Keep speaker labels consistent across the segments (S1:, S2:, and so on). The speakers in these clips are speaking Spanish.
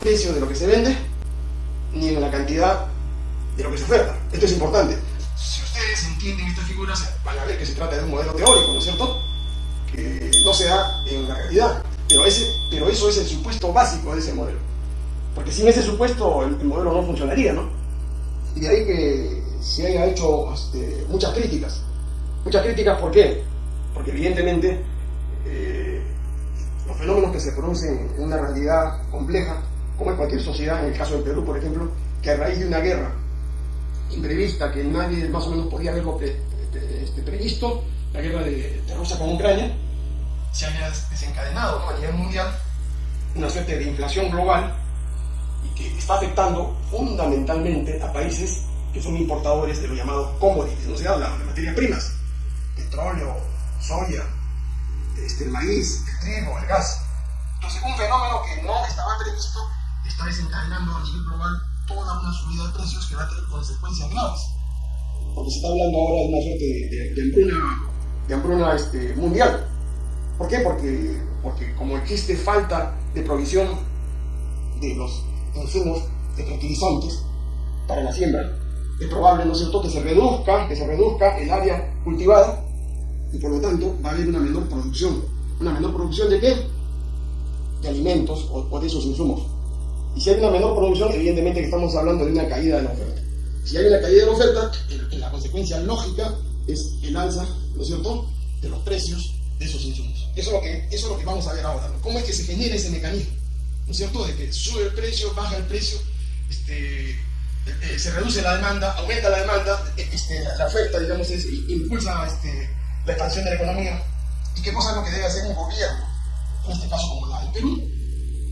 S1: precio de lo que se vende, ni en la cantidad de lo que se oferta. Esto es importante. Si ustedes entienden estas figuras, van a ver que se trata de un modelo teórico, ¿no es cierto? Que no se da en la realidad. Pero, ese, pero eso es el supuesto básico de ese modelo. Porque sin ese supuesto el, modelo no funcionaría, ¿no? Y de ahí que se haya hecho este, muchas críticas. Muchas críticas, ¿por qué? Porque evidentemente eh, los fenómenos que se producen en una realidad compleja, como en cualquier sociedad, en el caso del Perú, por ejemplo, que a raíz de una guerra imprevista que nadie más o menos podía haberlo este, previsto, la guerra de, Rusia con Ucrania, se haya desencadenado a nivel mundial una suerte de inflación global y que está afectando fundamentalmente a países que son importadores de lo llamado commodities, no se habla de materias primas, petróleo, soya, este, el maíz, el trigo, el gas. Entonces, un fenómeno que no estaba previsto está desencadenando a nivel global toda una subida de precios que va a tener consecuencias graves. Porque se está hablando ahora de una suerte de, de, hambruna, de hambruna este, mundial. ¿Por qué? Porque, porque como existe falta de provisión de los insumos de fertilizantes para la siembra, es probable, ¿no es cierto?, que se reduzca, que se reduzca el área cultivada y por lo tanto va a haber una menor producción. ¿Una menor producción de qué? De alimentos o de esos insumos. Y si hay una menor producción, evidentemente que estamos hablando de una caída de la oferta. Si hay una caída de la oferta, la consecuencia lógica es el alza, ¿no es cierto?, de los precios de esos insumos. Eso es lo que, eso es lo que vamos a ver ahora. ¿Cómo es que se genera ese mecanismo? ¿No es cierto? De que sube el precio, baja el precio, este, eh, se reduce la demanda, aumenta la demanda, este, la, oferta, digamos, impulsa este, la expansión de la economía. ¿Y qué cosa es lo que debe hacer un gobierno? En este caso, como la del Perú,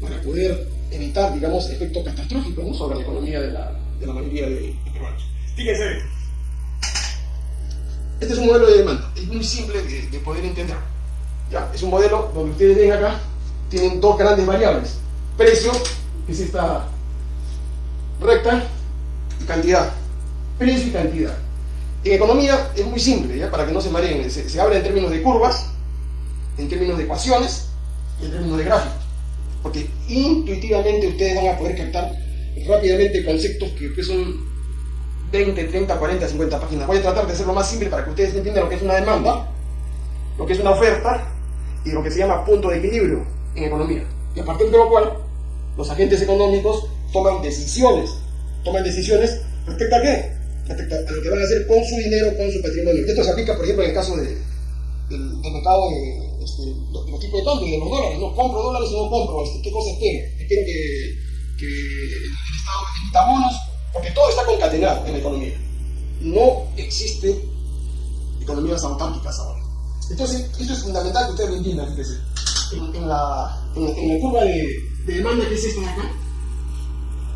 S1: para poder evitar, digamos, efectos catastróficos sobre la economía de la, de la mayoría de, peruanos. Fíjense, este es un modelo de demanda, es muy simple de, poder entender. ¿ya? Es un modelo donde ustedes ven acá, tienen dos grandes variables. Precio, que es esta recta, y cantidad. Precio y cantidad. En economía es muy simple, ¿ya? para que no se mareen. Se, se habla en términos de curvas, en términos de ecuaciones y en términos de gráficos porque intuitivamente ustedes van a poder captar rápidamente conceptos que, son 20, 30, 40, 50 páginas. Voy a tratar de hacerlo más simple para que ustedes entiendan lo que es una demanda, lo que es una oferta y lo que se llama punto de equilibrio en economía. Y a partir de lo cual, los agentes económicos toman decisiones. Toman decisiones respecto a qué? Respecto a lo que van a hacer con su dinero, con su patrimonio. Esto se aplica, por ejemplo, en el caso de, del, del mercado de este, los, tipos de los dólares, no compro dólares o no compro, este, qué cosa espero, espero que, que el, Estado emita bonos, porque todo está concatenado en la economía. No existe economías autárquicas ahora. Entonces, esto es fundamental que ustedes lo entiendan, En, en, la, en, la curva de, de, demanda que es esta de acá,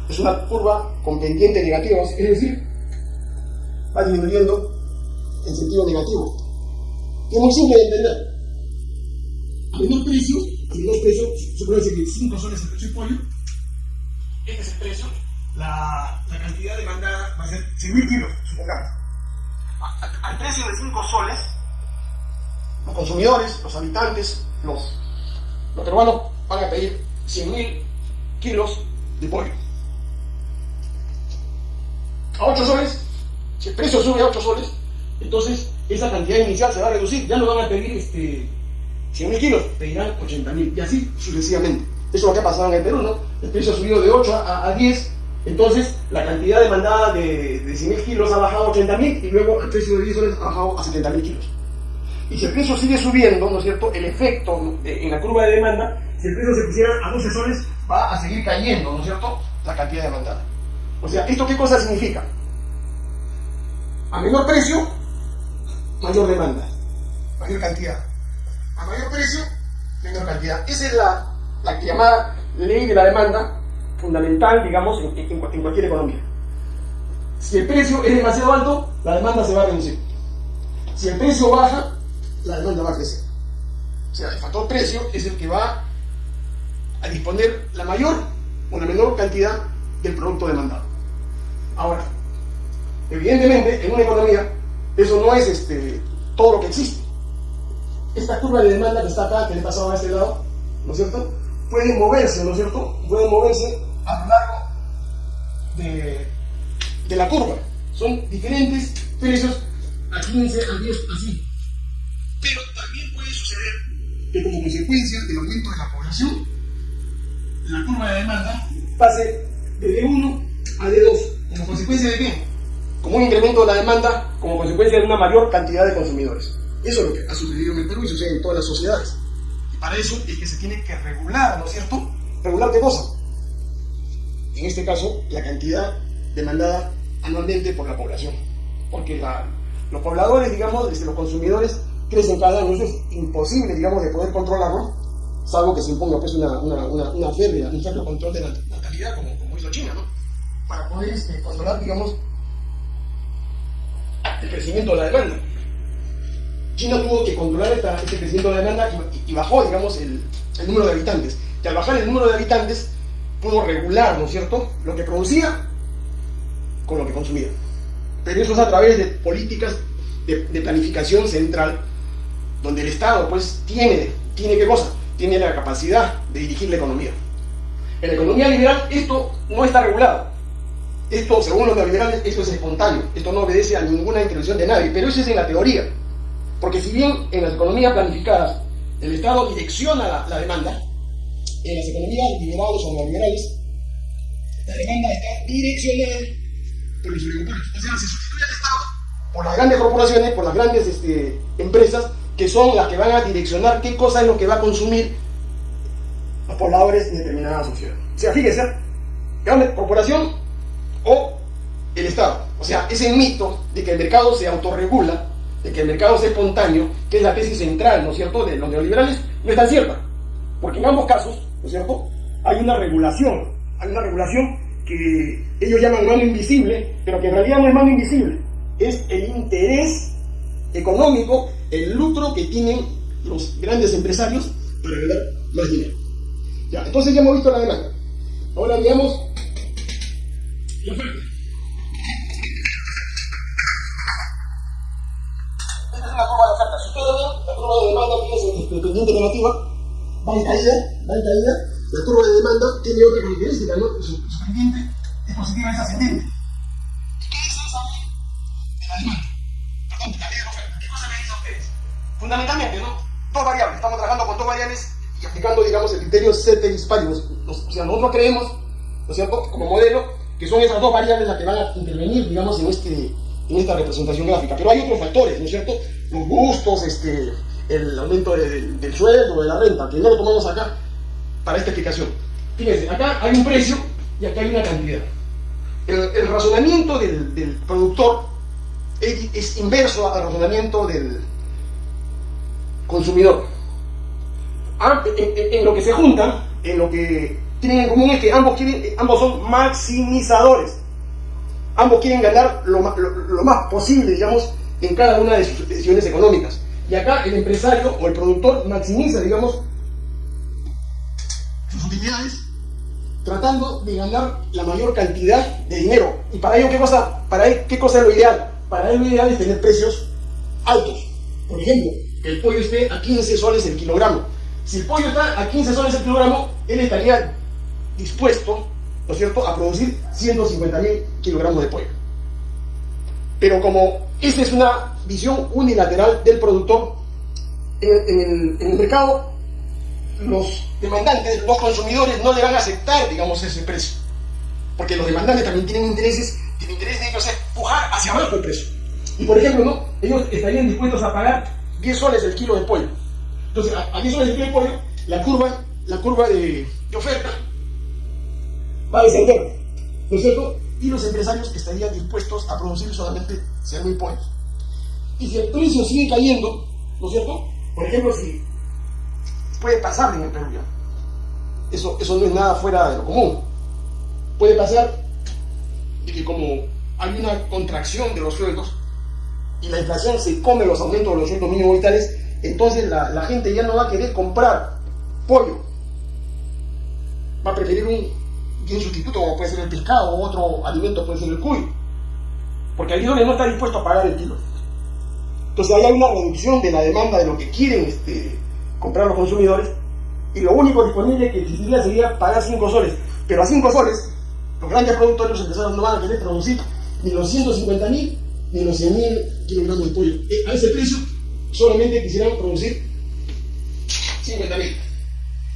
S1: es una curva con pendiente negativa, es decir, va disminuyendo en sentido negativo. Es muy simple de entender a menor precio, a menor precio, supone que 5 soles el precio de pollo, este es el precio, la, la cantidad demandada va a ser 100.000 kilos, supongamos. Al precio de 5 soles, los consumidores, los habitantes, los, los peruanos van a pedir 100.000 kilos de pollo. A 8 soles, si el precio sube a 8 soles, entonces esa cantidad inicial se va a reducir, ya no van a pedir este, 100.000 kilos, pedirán 80.000 y así sucesivamente. Eso es lo que ha pasado en el Perú, ¿no? El precio ha subido de 8 a, 10, entonces la cantidad demandada de, de 100.000 kilos ha bajado a 80.000 y luego el precio de 10 soles ha bajado a 70.000 kilos. Y si el precio sigue subiendo, ¿no es cierto? El efecto en la curva de demanda, si el precio se pusiera a 12 soles, va a seguir cayendo, ¿no es cierto? La cantidad demandada. O sea, ¿esto qué cosa significa? A menor precio, mayor demanda, mayor cantidad mayor precio, menor cantidad. Esa es la, la llamada ley de la demanda fundamental, digamos, en, cualquier economía. Si el precio es demasiado alto, la demanda se va a reducir. Si el precio baja, la demanda va a crecer. O sea, el factor precio es el que va a disponer la mayor o la menor cantidad del producto demandado. Ahora, evidentemente, en una economía, eso no es este, todo lo que existe esta curva de demanda que está acá, que le pasaba a este lado, ¿no es cierto? Puede moverse, ¿no es cierto? Puede moverse a lo largo de, de la curva. Son diferentes precios a 15, a 10, así. Pero también puede suceder que como consecuencia del aumento de la población, la curva de demanda pase de D1 a D2. ¿Como consecuencia de qué? Como un incremento de la demanda, como consecuencia de una mayor cantidad de consumidores. Eso es lo que ha sucedido en el Perú y sucede en todas las sociedades. Y para eso es que se tiene que regular, ¿no es cierto? ¿Regular qué cosa? En este caso, la cantidad demandada anualmente por la población. Porque los pobladores, digamos, desde los consumidores, crecen cada año. Eso es imposible, digamos, de poder controlarlo, salvo que se imponga pues, una, una, una, férrea, un cierto control de la natalidad, como, como hizo China, ¿no? Para poder este, controlar, digamos, el crecimiento de la demanda. China tuvo que controlar este crecimiento de la demanda y, bajó, digamos, el, número de habitantes. Y al bajar el número de habitantes, pudo regular, ¿no es cierto?, lo que producía con lo que consumía. Pero eso es a través de políticas de, de planificación central, donde el Estado, pues, tiene, tiene qué cosa? Tiene la capacidad de dirigir la economía. En la economía liberal esto no está regulado. Esto, según los neoliberales, esto es espontáneo. Esto no obedece a ninguna intervención de nadie. Pero eso es en la teoría. Porque si bien en las economías planificadas el Estado direcciona la, demanda, en las economías liberales o neoliberales, la demanda está direccionada por los oligopolios. O sea, se sustituye al Estado por las grandes corporaciones, por las grandes este, empresas, que son las que van a direccionar qué cosa es lo que va a consumir los pobladores en determinada sociedad. O sea, fíjese, grande corporación o el Estado. O sea, ese mito de que el mercado se autorregula de que el mercado sea espontáneo, que es la tesis central, ¿no es cierto?, de los neoliberales, no es tan cierta. Porque en ambos casos, ¿no es cierto?, hay una regulación, hay una regulación que ellos llaman mano invisible, pero que en realidad no es mano invisible, es el interés económico, el lucro que tienen los grandes empresarios para ganar más dinero. Ya, entonces ya hemos visto la demanda. Ahora veamos la. Pendiente negativa, va en caída, va en caída. La curva de demanda tiene otra característica, ¿no? Su, su pendiente es positiva, es ascendente. ¿Y qué es eso de la demanda? Perdón, de la ley de oferta. ¿Qué cosa me dicen ustedes? Fundamentalmente, ¿no? Dos variables. Estamos trabajando con dos variables y aplicando, digamos, el criterio ceteris paribus. O sea, nosotros creemos, ¿no es cierto?, como modelo, que son esas dos variables las que van a intervenir, digamos, en este en esta representación gráfica. Pero hay otros factores, ¿no es cierto? Los gustos, este, el aumento del sueldo, de la renta, que no lo tomamos acá para esta explicación. Fíjense, acá hay un precio y acá hay una cantidad. El, razonamiento del, productor es, inverso al razonamiento del consumidor. Ah, en, lo que se juntan, en lo que tienen en común es que ambos, quieren, ambos son maximizadores ambos quieren ganar lo, más posible, digamos, en cada una de sus decisiones económicas. Y acá el empresario o el productor maximiza, digamos, sus utilidades tratando de ganar la mayor cantidad de dinero. ¿Y para ello qué cosa, para él, qué cosa es lo ideal? Para él lo ideal es tener precios altos. Por ejemplo, que el pollo esté a 15 soles el kilogramo. Si el pollo está a 15 soles el kilogramo, él estaría dispuesto ¿no es cierto?, a producir 150.000 kilogramos de pollo. Pero como esta es una visión unilateral del productor, en, el, mercado los demandantes, los consumidores no le van a aceptar, digamos, ese precio. Porque los demandantes también tienen intereses, el interés de ellos es pujar hacia abajo el precio. Y por ejemplo, ¿no? ellos estarían dispuestos a pagar 10 soles el kilo de pollo. Entonces, a, 10 soles el kilo de pollo, la curva, la curva de, de oferta va a descender, ¿no es cierto? Y los empresarios estarían dispuestos a producir solamente muy pollos. Y si el precio sigue cayendo, ¿no es cierto? Por ejemplo, si puede pasar en el Perú Eso, eso no es nada fuera de lo común. Puede pasar de que como hay una contracción de los sueldos y la inflación se come los aumentos de los sueldos mínimos vitales, entonces la, la gente ya no va a querer comprar pollo. Va a preferir un un sustituto como puede ser el pescado o otro alimento puede ser el cuy. Porque el no está dispuesto a pagar el kilo. Entonces ahí hay una reducción de la demanda de lo que quieren este, comprar los consumidores y lo único disponible que existiría sería pagar 5 soles. Pero a 5 soles, los grandes productores, los empresarios no van a querer producir ni los 150 mil ni los 100 mil kilogramos de pollo. Eh, a ese precio solamente quisieran producir 50 mil.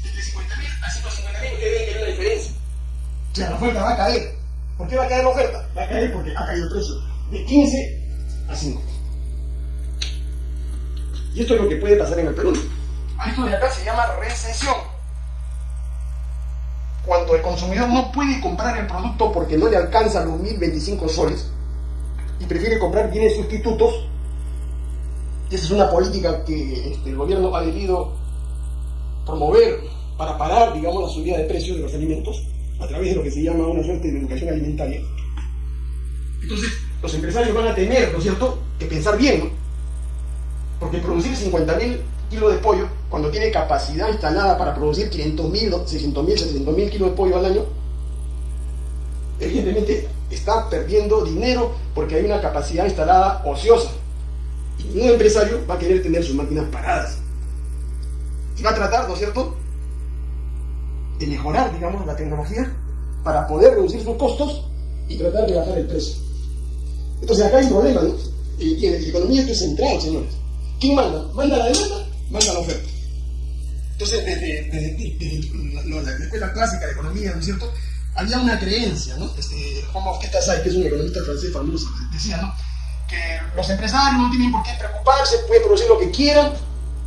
S1: Entre 50 mil a 150 mil ustedes ven que hay una diferencia. O sea, la oferta va a caer. ¿Por qué va a caer la oferta? Va a caer porque ha caído el precio de 15 a 5. Y esto es lo que puede pasar en el Perú. A esto de acá se llama recesión. Cuando el consumidor no puede comprar el producto porque no le alcanza los 1025 soles y prefiere comprar bienes sustitutos, esa es una política que este, el gobierno ha debido promover para parar, digamos, la subida de precios de los alimentos a través de lo que se llama una suerte de educación alimentaria. Entonces, los empresarios van a tener, ¿no es cierto?, que pensar bien, ¿no? Porque producir 50.000 kilos de pollo, cuando tiene capacidad instalada para producir 500.000, 600.000, 700.000 kilos de pollo al año, evidentemente está perdiendo dinero porque hay una capacidad instalada ociosa. Y ningún empresario va a querer tener sus máquinas paradas. Y va a tratar, ¿no es cierto?, de mejorar, digamos, la tecnología para poder reducir sus costos y tratar de bajar el precio. Entonces acá hay un problema, ¿no? Y, en la economía esto es central, señores. ¿Quién manda? ¿Manda la demanda? Manda la oferta. Entonces, desde, la, escuela clásica de economía, ¿no es cierto? Había una creencia, ¿no? Este, Juan Bautista que es un economista francés famoso, decía, ¿no? Que los empresarios no tienen por qué preocuparse, pueden producir lo que quieran,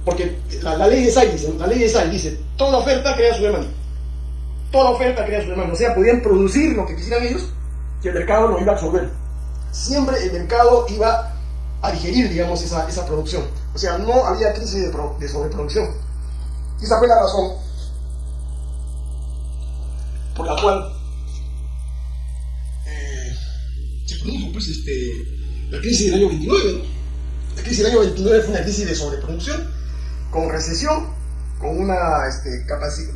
S1: porque la, ley de Say dice, la ley de Say dice, toda oferta crea su demanda. Toda oferta crea su demanda. O sea, podían producir lo que quisieran ellos, y el mercado lo iba a absorber. Siempre el mercado iba a digerir, digamos, esa, esa producción. O sea, no había crisis de, de sobreproducción. Y esa fue la razón por la cual eh, se produjo pues, este, la crisis del año 29. La crisis del año 29 fue una crisis de sobreproducción, con recesión, con una, este,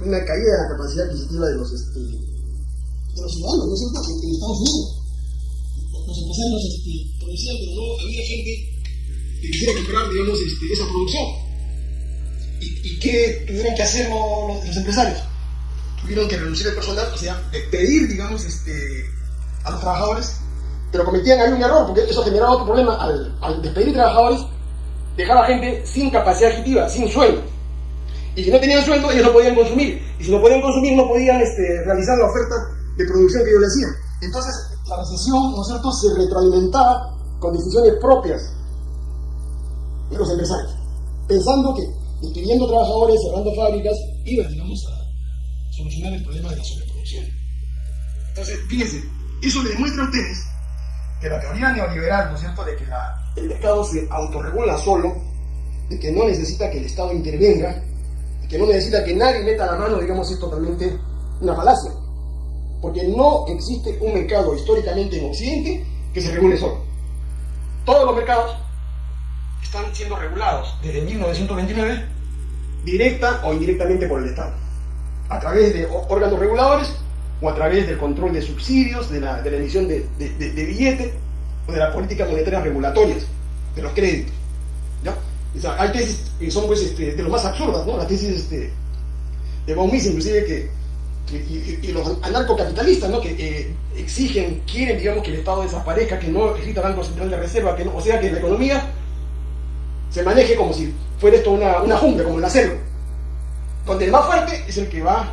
S1: una caída de la capacidad adquisitiva de los, este, de los ciudadanos, ¿no es cierto?, en, Estados Unidos. Los empresarios este, producían, pero no había gente que quisiera comprar, digamos, este, esa producción. ¿Y, ¿Y, qué tuvieron que hacer los, los, empresarios? Tuvieron que reducir el personal, o sea, despedir, digamos, este, a los trabajadores, pero cometían ahí un error, porque eso generaba otro problema. Al, al despedir trabajadores, dejaba gente sin capacidad adquisitiva, sin sueldo. Y si no tenían sueldo, ellos no podían consumir. Y si no podían consumir, no podían este, realizar la oferta de producción que ellos le hacían. Entonces, la recesión, ¿no es cierto?, se retroalimentaba con decisiones propias de los empresarios, pensando que despidiendo trabajadores, cerrando fábricas, iban, digamos, a solucionar el problema de la sobreproducción. Entonces, fíjense, eso le demuestra a ustedes que la teoría neoliberal, ¿no es cierto?, de que la, el mercado se autorregula solo, de que no necesita que el Estado intervenga, que no necesita que nadie meta la mano, digamos, es totalmente una falacia. Porque no existe un mercado históricamente en Occidente que se regule solo. Todos los mercados están siendo regulados desde 1929, directa o indirectamente por el Estado, a través de órganos reguladores o a través del control de subsidios, de la, de emisión de, de, billetes o de las políticas monetarias regulatorias, de los créditos. O sea, hay tesis que son pues, este, de lo más absurdas, ¿no? la tesis este, de Von Mises, inclusive, que, y, los anarcocapitalistas, ¿no? que eh, exigen, quieren, digamos, que el Estado desaparezca, que no exista Banco Central de Reserva, que no, o sea, que la economía se maneje como si fuera esto una, una jungla, como la selva, donde el más fuerte es el que va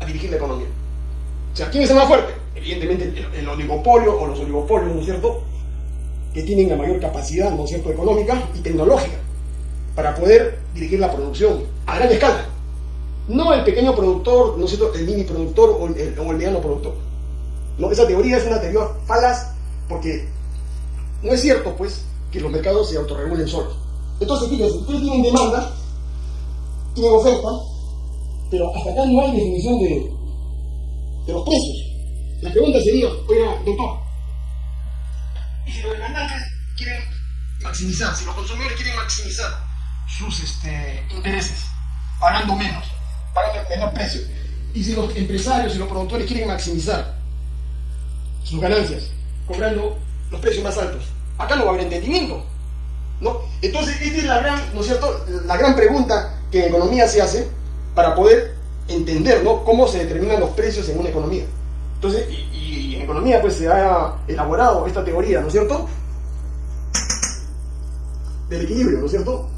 S1: a dirigir la economía. O sea, ¿quién es el más fuerte? Evidentemente el, el oligopolio o los oligopolios, ¿no es cierto?, tienen la mayor capacidad, ¿no cierto?, económica y tecnológica para poder dirigir la producción a gran escala. No el pequeño productor, ¿no cierto?, el mini productor o el, mediano productor. Esa teoría es una teoría falaz porque no es cierto, pues, que los mercados se autorregulen solos. Entonces, fíjense, ustedes tienen demanda, tienen oferta, pero hasta acá no hay definición de, de los precios. La pregunta sería, oiga, doctor, y si los demandantes quieren maximizar, si los consumidores quieren maximizar sus este, intereses, pagando menos, pagando menor precio, y si los empresarios y los productores quieren maximizar sus ganancias, cobrando los precios más altos, acá no va a haber entendimiento. ¿no? Entonces, esta es la gran, ¿no es cierto? La gran pregunta que en economía se hace para poder entender ¿no? cómo se determinan los precios en una economía. Entonces, y, en economía pues se ha elaborado esta teoría, ¿no es cierto? Del equilibrio, ¿no es cierto?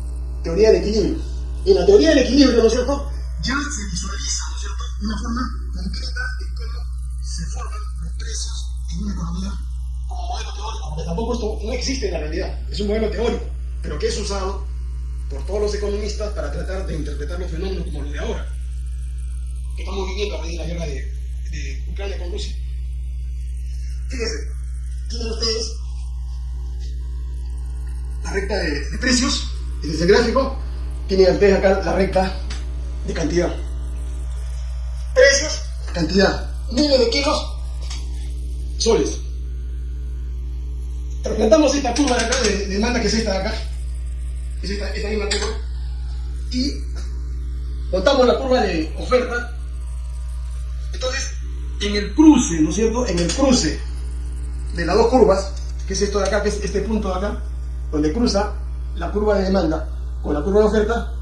S1: Teoría del equilibrio. En la teoría del equilibrio, ¿no es cierto? Ya se visualiza, ¿no es cierto?, de una forma concreta en cómo se forman los precios en una economía como modelo teórico, porque tampoco esto no existe en la realidad, es un modelo teórico, pero que es usado por todos los economistas para tratar de interpretar los fenómenos como los de ahora, que estamos viviendo a raíz de la guerra de, de Ucrania con Rusia. Fíjense, tienen ustedes la recta de, precios, en ese gráfico, tienen ustedes acá la recta de cantidad. Precios, cantidad. Miles de kilos, soles. Representamos esta curva de acá de demanda que es esta de acá. Es esta, esta misma curva. Y montamos la curva de oferta. Entonces, en el cruce, ¿no es cierto? En el cruce de las dos curvas, que es esto de acá, que es este punto de acá, donde cruza la curva de demanda con la curva de oferta,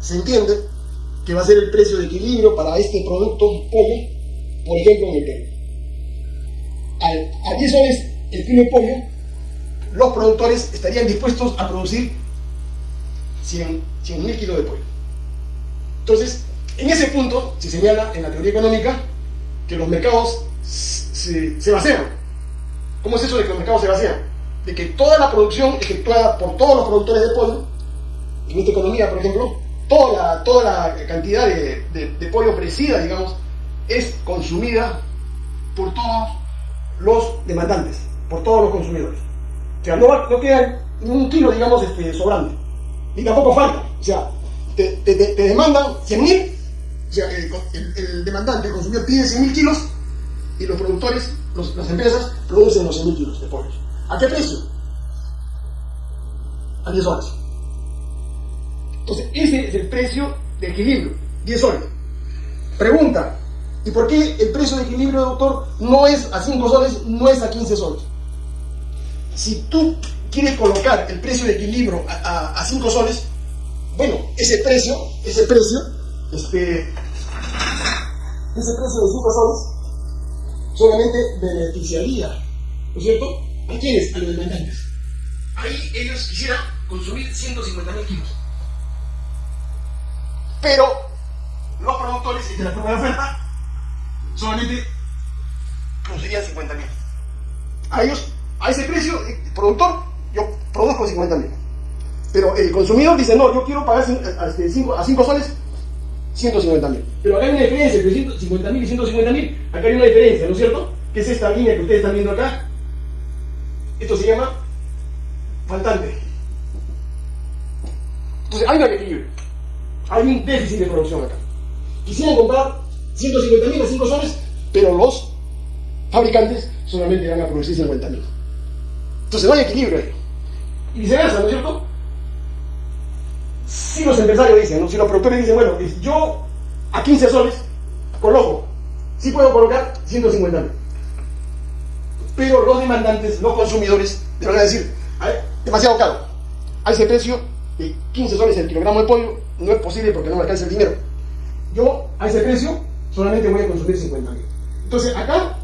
S1: se entiende que va a ser el precio de equilibrio para este producto pollo, por ejemplo, en el Perú. A 10 soles el kilo de pollo, los productores estarían dispuestos a producir 100 mil kilos de pollo. Entonces, en ese punto se señala en la teoría económica que los mercados se, se vacían. ¿Cómo es eso de que los mercados se vacían? De que toda la producción efectuada por todos los productores de pollo, en esta economía, por ejemplo, toda la, toda la cantidad de, pollo ofrecida, digamos, es consumida por todos los demandantes, por todos los consumidores. O sea, no, va, no queda ni un kilo, digamos, este, sobrante, ni tampoco falta. O sea, te, te, te demandan 100 sea, el, el, demandante, el consumidor, pide 100 mil kilos y los productores, las empresas, producen los 100 mil kilos de pollo. ¿A qué precio? A 10 horas. Entonces, ese es el precio de equilibrio, 10 soles. Pregunta, ¿y por qué el precio de equilibrio, doctor, no es a 5 soles, no es a 15 soles? Si tú quieres colocar el precio de equilibrio a 5 soles, bueno, ese precio, ese precio, este, ese precio de 5 soles solamente beneficiaría, ¿no cierto? ¿A quiénes? A los demandantes. Ahí ellos quisieran consumir 150 mil kilos. Pero los productores de la de oferta solamente producirían 50 mil. A ellos, a ese precio, el productor, yo produzco 50 mil. Pero el consumidor dice, no, yo quiero pagar a 5 soles 150 mil. Pero acá hay una diferencia entre 150 mil y 150 mil. Acá hay una diferencia, ¿no es cierto? Que es esta línea que ustedes están viendo acá. Esto se llama faltante. Entonces hay un equilibrio. Hay un déficit de producción acá. Quisieran comprar 150 mil a 5 soles, pero los fabricantes solamente van a producir 50 mil. Entonces no hay equilibrio ahí. Y viceversa, ¿no es cierto? Si los empresarios dicen, si los productores dicen, bueno, yo a 15 soles coloco, sí puedo colocar 150 mil. Pero los demandantes, los consumidores, te van a decir, demasiado caro. A ese precio de 15 soles el kilogramo de pollo no es posible porque no me alcanza el dinero. Yo a ese precio solamente voy a consumir 50 mil. Entonces acá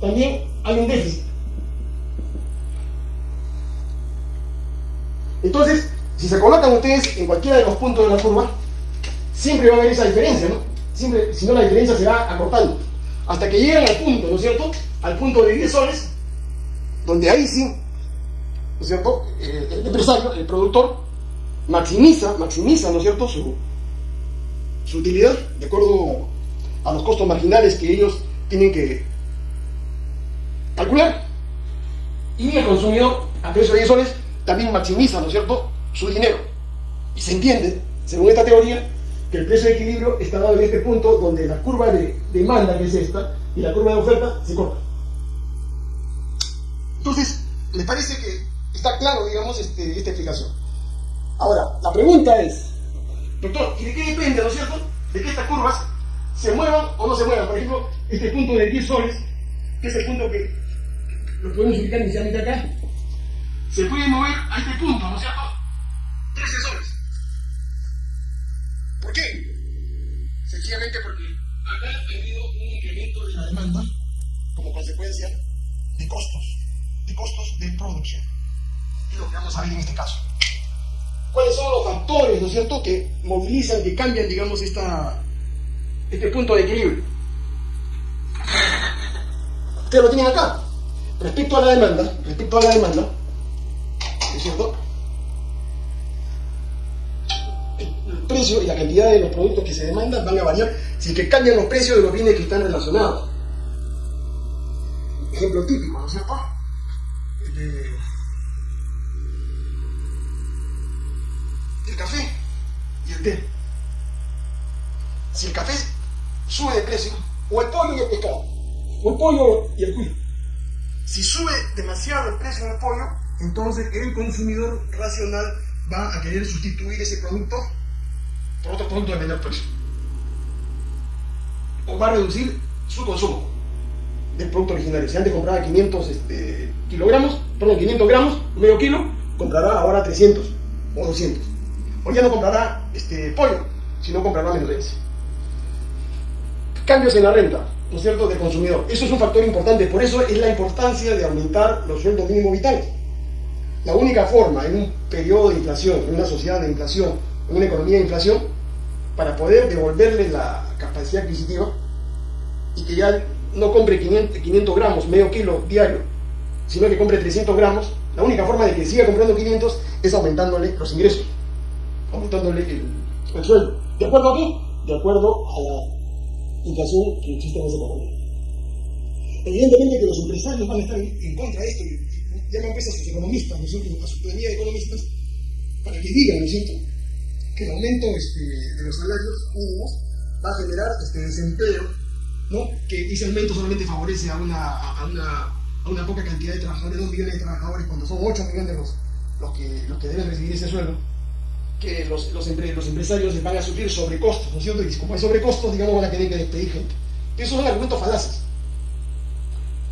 S1: también hay un déficit. Entonces, si se colocan ustedes en cualquiera de los puntos de la curva, siempre va a haber esa diferencia, ¿no? Siempre, si no la diferencia se va acortando. Hasta que llegan al punto, ¿no es cierto? Al punto de 10 soles, donde ahí sí, ¿no es cierto? El empresario, el productor, maximiza, maximiza, ¿no es cierto?, su, su utilidad de acuerdo a los costos marginales que ellos tienen que calcular. Y el consumidor, a precio de 10 soles, también maximiza, ¿no es cierto?, su dinero. Y se entiende, según esta teoría, que el precio de equilibrio está dado en este punto donde la curva de demanda, que es esta, y la curva de oferta se corta. Entonces, ¿les parece que está claro, digamos, este, esta explicación? Ahora, la pregunta es, doctor, ¿y de qué depende, no es cierto? De que estas curvas se muevan o no se muevan. Por ejemplo, este punto de 10 soles, que es el punto que lo podemos ubicar inicialmente acá, se puede mover a este punto, ¿no es cierto? 13 soles. ¿Por qué? Sencillamente porque acá ha habido un incremento de la demanda como consecuencia de costos, de costos de producción. Y lo que vamos a ver en este caso. ¿Cuáles son los factores, ¿no es cierto?, que movilizan, que cambian, digamos, esta, este punto de equilibrio. Ustedes lo tienen acá. Respecto a la demanda, respecto a la demanda, ¿no es cierto? Precio y la cantidad de los productos que se demandan van a variar si que cambian los precios de los bienes que están relacionados. Ejemplo típico, ¿no es cierto? el café y el té. Si el café sube de precio, o el pollo y el pescado, o el pollo y el cuy. Si sube demasiado el precio del pollo, entonces el consumidor racional va a querer sustituir ese producto por otro producto de menor precio. O va a reducir su consumo del producto originario. Si antes compraba 500 este, kilogramos, perdón, 500 gramos, medio kilo, comprará ahora 300 o 200. O ya no comprará este, pollo, sino comprará ese. Cambios en la renta, ¿no es cierto?, del consumidor. Eso es un factor importante, por eso es la importancia de aumentar los sueldos mínimos vitales. La única forma en un periodo de inflación, en una sociedad de inflación, en una economía de inflación, para poder devolverle la capacidad adquisitiva y que ya no compre 500, gramos, medio kilo diario, sino que compre 300 gramos, la única forma de que siga comprando 500 es aumentándole los ingresos, aumentándole el, sueldo. ¿De acuerdo a qué? De acuerdo a la inflación que existe en ese economía. Evidentemente que los empresarios van a estar en, contra de esto, y llaman pues a sus economistas, ¿no es cierto?, a su planilla de economistas, para que digan, ¿no es cierto?, que el aumento este, de los salarios mínimos va a generar este desempleo ¿no? que ese aumento solamente favorece a una, a una, a una poca cantidad de trabajadores, 2 millones de trabajadores, cuando son 8 millones los, los, que, los que deben recibir ese sueldo, que los, los, los empresarios van a sufrir sobrecostos, ¿no es cierto? Y como hay sobrecostos, digamos, van a tener que despedir gente. Esos son argumentos falaces.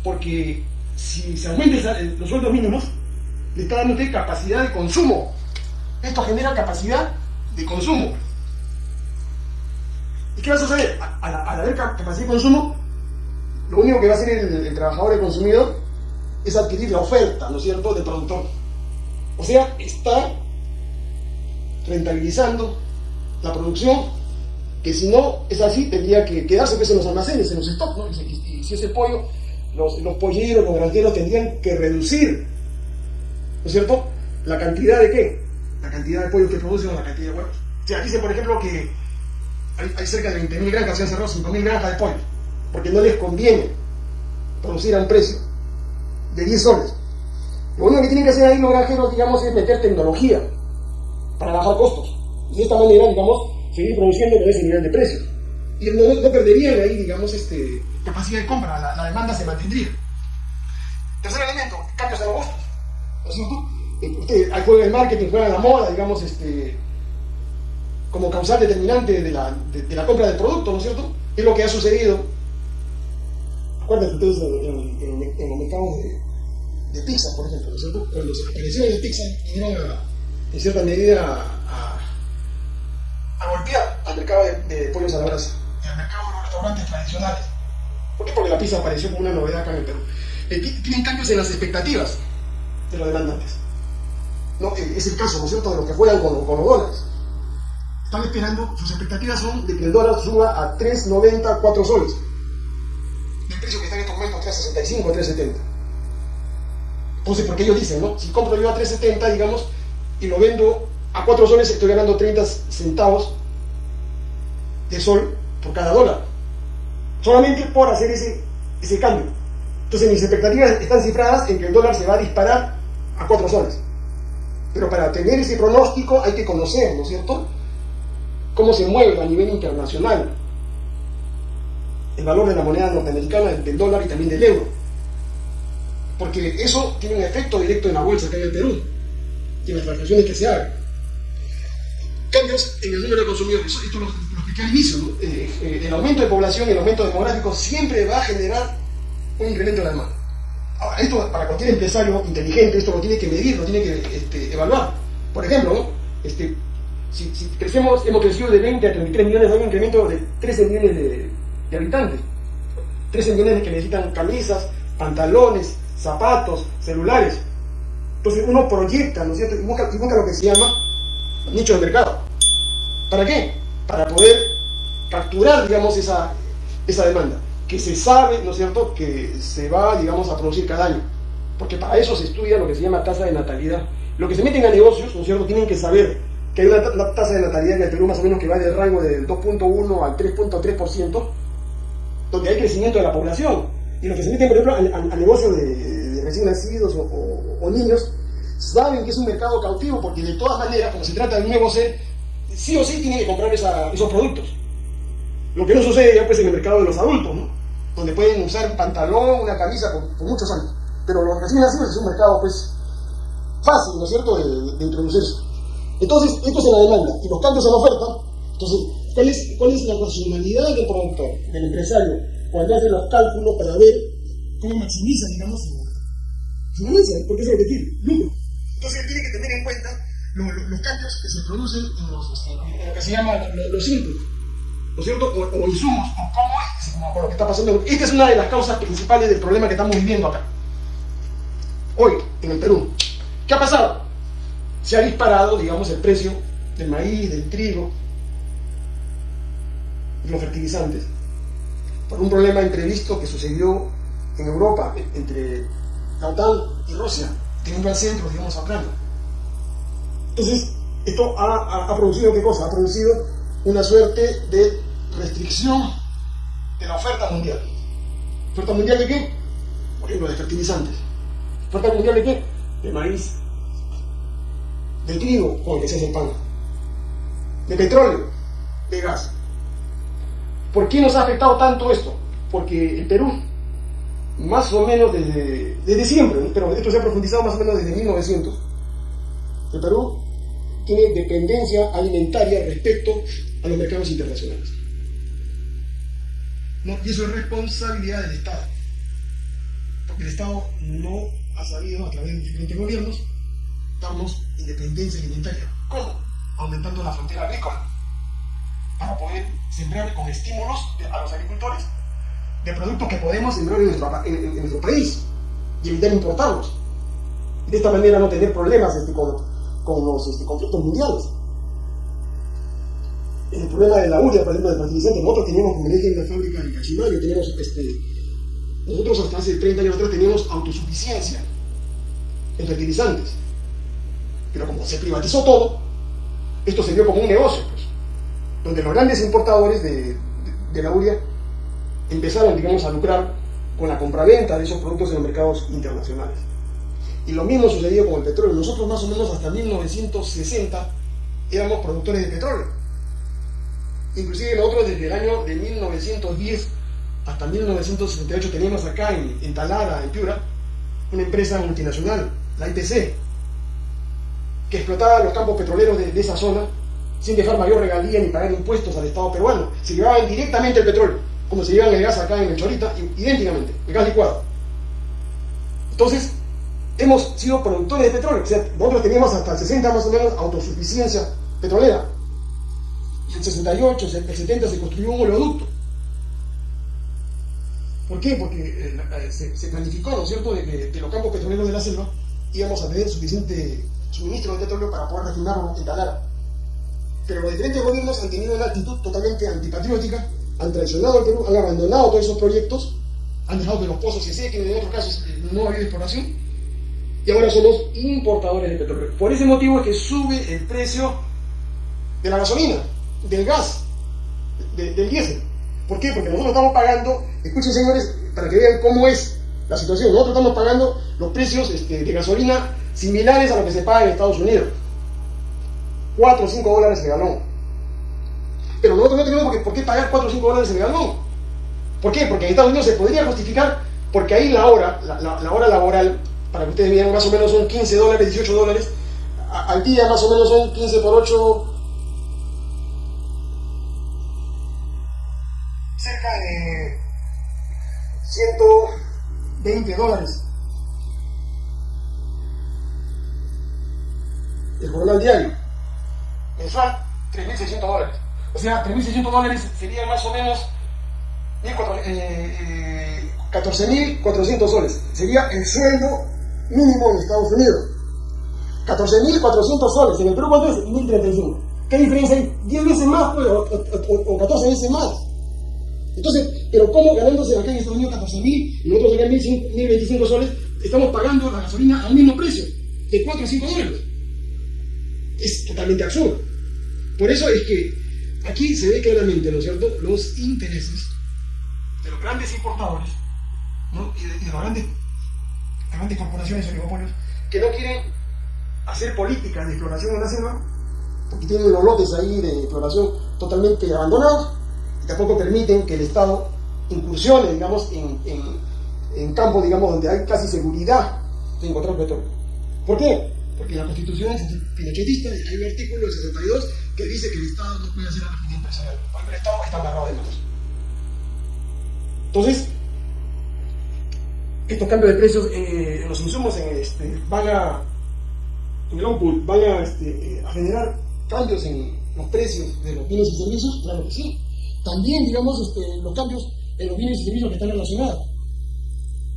S1: Porque si se aumentan los sueldos mínimos, le está dando capacidad de consumo. Esto genera capacidad de consumo. ¿Y qué va a suceder? Al, haber capacidad de consumo, lo único que va a hacer el, trabajador, el consumidor, es adquirir la oferta, ¿no es cierto?, del productor. O sea, está rentabilizando la producción, que si no es así, tendría que quedarse pues, en los almacenes, en los stocks, ¿no? Y, si ese pollo, los, los polleros, los granjeros tendrían que reducir, ¿no es cierto?, la cantidad de qué? La cantidad de pollo que producen o la cantidad de huevos. O sea, dice, por ejemplo, que hay, cerca de 20.000 granjas, se han cerrado 5.000 granjas de pollo, porque no les conviene producir a un precio de 10 soles. Lo único que tienen que hacer ahí los granjeros, digamos, es meter tecnología para bajar costos. Y de esta manera, digamos, seguir produciendo con ese nivel de precio. Y no, perderían ahí, digamos, este, capacidad de compra, la, demanda se mantendría. Tercer elemento, cambios de costos. ¿No es? Eh, usted juega el marketing, juega la moda, digamos, este, como causal determinante de la, de, la, compra del producto, ¿no es cierto? Es lo que ha sucedido. Acuérdense ustedes en, en, en, los mercados de, de, pizza, por ejemplo, ¿no es cierto? Cuando las operaciones de pizza vinieron en cierta medida a, a, golpear al mercado de, de, pollos a la brasa y al mercado de los restaurantes tradicionales. ¿Por qué? Porque la pizza apareció como una novedad acá en el Perú. Eh, tienen cambios en las expectativas de los demandantes. ¿No? Eh, es el caso, ¿no es cierto?, de los que juegan con, con los dólares están esperando, sus expectativas son de que el dólar suba a 3.90, 4 soles. El precio que está en estos momentos 3.65, 3.70. Entonces, porque ellos dicen, ¿no? Si compro yo a 3.70, digamos, y lo vendo a 4 soles, estoy ganando 30 centavos de sol por cada dólar. Solamente por hacer ese, ese cambio. Entonces, mis expectativas están cifradas en que el dólar se va a disparar a 4 soles. Pero para tener ese pronóstico hay que conocer, ¿no es cierto? cómo se mueve a nivel internacional el valor de la moneda norteamericana, del dólar y también del euro. Porque eso tiene un efecto directo en la bolsa que hay en Perú y en las transacciones que se hagan. Cambios en el número de consumidores. Esto lo, lo expliqué al inicio. Eh, eh, el aumento de población, el aumento demográfico siempre va a generar un incremento de la demanda. Ahora, esto para cualquier empresario inteligente, esto lo tiene que medir, lo tiene que este, evaluar. Por ejemplo, este, si, crecemos, hemos crecido de 20 a 33 millones, hay un incremento de 13 millones de, habitantes. 13 millones que necesitan camisas, pantalones, zapatos, celulares. Entonces uno proyecta, ¿no es cierto? Y busca, y busca lo que se llama nicho de mercado. ¿Para qué? Para poder capturar, digamos, esa, esa demanda, que se sabe, ¿no es cierto?, que se va, digamos, a producir cada año. Porque para eso se estudia lo que se llama tasa de natalidad. Lo que se meten a negocios, ¿no es cierto?, tienen que saber que hay una, tasa de natalidad en el Perú más o menos que va del rango del 2.1 al 3.3%, donde hay crecimiento de la población. Y los que se meten, por ejemplo, a, negocios de, recién nacidos o, niños, saben que es un mercado cautivo, porque de todas maneras, como se trata de un nuevo ser, sí o sí tienen que comprar esos productos. Lo que no sucede ya pues en el mercado de los adultos, ¿no? Donde pueden usar un pantalón, una camisa por, muchos años. Pero los recién nacidos es un mercado pues fácil, ¿no es cierto?, de, introducirse. Entonces, esto es en la demanda. Y los cambios en la oferta, entonces, ¿cuál es, la racionalidad del productor, del empresario, cuando hace los cálculos para ver cómo maximiza, digamos, su ganancia? Porque es lo que tiene, lucro. Entonces, él tiene que tener en cuenta los, cambios que se producen en, los, lo que se llama los inputs, ¿no es cierto? O, insumos, o cómo es, como lo que está pasando. Esta es una de las causas principales del problema que estamos viviendo acá. Hoy, en el Perú. ¿Qué ha pasado? se ha disparado, digamos, el precio del maíz, del trigo, de los fertilizantes, por un problema imprevisto que sucedió en Europa, entre la OTAN y Rusia, teniendo al centro, digamos, a Ucrania. Entonces, esto ha, producido qué cosa? Ha producido una suerte de restricción de la oferta mundial. ¿Oferta mundial de qué? Por ejemplo, de fertilizantes. ¿Oferta mundial de qué? De maíz, de trigo con el que se hace pan, de petróleo, de gas. ¿Por qué nos ha afectado tanto esto? Porque el Perú, más o menos desde, desde siempre, pero esto se ha profundizado más o menos desde 1900, el Perú tiene dependencia alimentaria respecto a los mercados internacionales. Y eso es responsabilidad del Estado. Porque el Estado no ha sabido, a través de diferentes gobiernos, darnos independencia alimentaria. ¿Cómo? Aumentando la frontera agrícola. Para poder sembrar con estímulos a los agricultores de productos que podemos sembrar en nuestro, país y evitar importarlos. De esta manera no tener problemas este, con, los este, conflictos mundiales. El problema de la urea, por ejemplo, de fertilizantes, nosotros teníamos, como dije, en la fábrica de Cachimayo, teníamos, este, nosotros hasta hace 30 años atrás teníamos autosuficiencia en fertilizantes pero como se privatizó todo, esto se vio como un negocio, pues, donde los grandes importadores de, la uria empezaron, digamos, a lucrar con la compraventa de esos productos en los mercados internacionales. Y lo mismo sucedió con el petróleo. Nosotros más o menos hasta 1960 éramos productores de petróleo. Inclusive nosotros desde el año de 1910 hasta 1978 teníamos acá en, en Talara, en Piura, una empresa multinacional, la IPC, que explotaba los campos petroleros de, esa zona sin dejar mayor regalía ni pagar impuestos al Estado peruano. Se llevaban directamente el petróleo, como se llevan el gas acá en el Chorita, idénticamente, el gas licuado. Entonces, hemos sido productores de petróleo. O sea, nosotros teníamos hasta el 60 más o menos autosuficiencia petrolera. El 68, el 70 se construyó un oleoducto. ¿Por qué? Porque eh, eh, se, planificó, ¿no es cierto?, de que de los campos petroleros de la selva íbamos a tener suficiente suministro de petróleo para poder refinarlo en Talara. Pero los diferentes gobiernos han tenido una actitud totalmente antipatriótica, han traicionado al Perú, han abandonado todos esos proyectos, han dejado que los pozos se sequen, en otros casos eh, no ha habido exploración, y ahora somos importadores de petróleo. Por ese motivo es que sube el precio de la gasolina, del gas, del diésel. ¿Por qué? Porque nosotros estamos pagando, escuchen señores, para que vean cómo es la situación, nosotros estamos pagando los precios este, de gasolina similares a lo que se paga en Estados Unidos. 4 o 5 dólares el galón. Pero nosotros no tenemos por qué pagar 4 o 5 dólares el galón. ¿Por qué? Porque en Estados Unidos se podría justificar, porque ahí la hora, la, hora laboral, para que ustedes vean, más o menos son 15 dólares, 18 dólares, al día más o menos son 15 por 8, 120 dólares. el jornal diario, mensual, 3.600 dólares. O sea, 3.600 dólares serían más o menos 14.400 eh, soles. Sería el sueldo mínimo en Estados Unidos. 14.400 soles. En el Perú, ¿cuánto es? 1.035. ¿Qué diferencia hay? 10 veces más, pues, o, o, o 14 veces más. Entonces, pero ¿cómo ganándose acá en Estados Unidos 14.000 y nosotros acá en 1.025 soles estamos pagando la gasolina al mismo precio, de 4 a 5 dólares? Es totalmente absurdo. Por eso es que aquí se ve claramente, ¿no es cierto?, los intereses de los grandes importadores ¿no? y, de, y de las grandes, grandes corporaciones oligopolios que no quieren hacer políticas de exploración en la selva porque tienen los lotes ahí de exploración totalmente abandonados y tampoco permiten que el Estado incursione, digamos, en, en, en campos, digamos, donde hay casi seguridad de encontrar petróleo. ¿Por qué? Porque la Constitución pinochetista hay un artículo, el 62, que dice que el Estado no puede hacer actividad empresarial. El Estado está amarrado de manos. Entonces, estos cambios de precios eh, en los insumos en, este, van a, en el output, van este, a generar cambios en los precios de los bienes y servicios, claro que sí. También, digamos, este, los cambios en los bienes y servicios que están relacionados.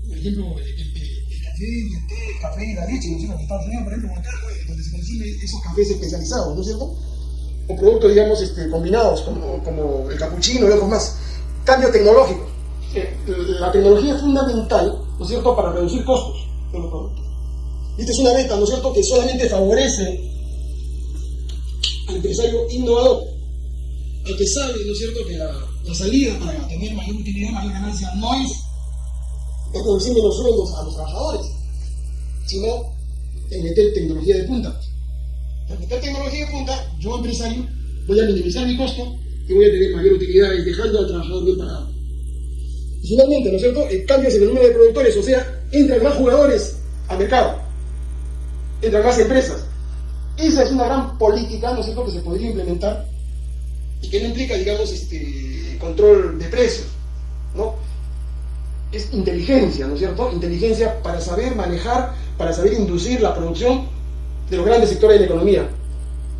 S1: Por ejemplo, el, el, el café, el té, el café y la leche, ¿no es cierto? En Estados Unidos, por ejemplo, acá, donde se consiguen esos cafés especializados, ¿no es cierto? O productos, digamos, este, combinados, como, como el capuchino y otros más. Cambio tecnológico. La tecnología es fundamental, ¿no es cierto?, para reducir costos de los productos. Y esta es una meta, ¿no es cierto?, que solamente favorece al empresario innovador, al que sabe, ¿no es cierto?, que la, la salida para tener mayor utilidad, mayor ganancia, no es reduciendo los sueldos a los trabajadores, sino en meter tecnología de punta. Al meter tecnología de punta, yo empresario voy a minimizar mi costo y voy a tener mayor utilidad dejando al trabajador bien pagado. Y finalmente, ¿no es cierto?, el cambio en el número de productores, o sea, entran más jugadores al mercado, entran más empresas. Esa es una gran política, ¿no es cierto?, que se podría implementar y que no implica, digamos, este control de precios, ¿no? Es inteligencia, ¿no es cierto? Inteligencia para saber manejar, para saber inducir la producción de los grandes sectores de la economía.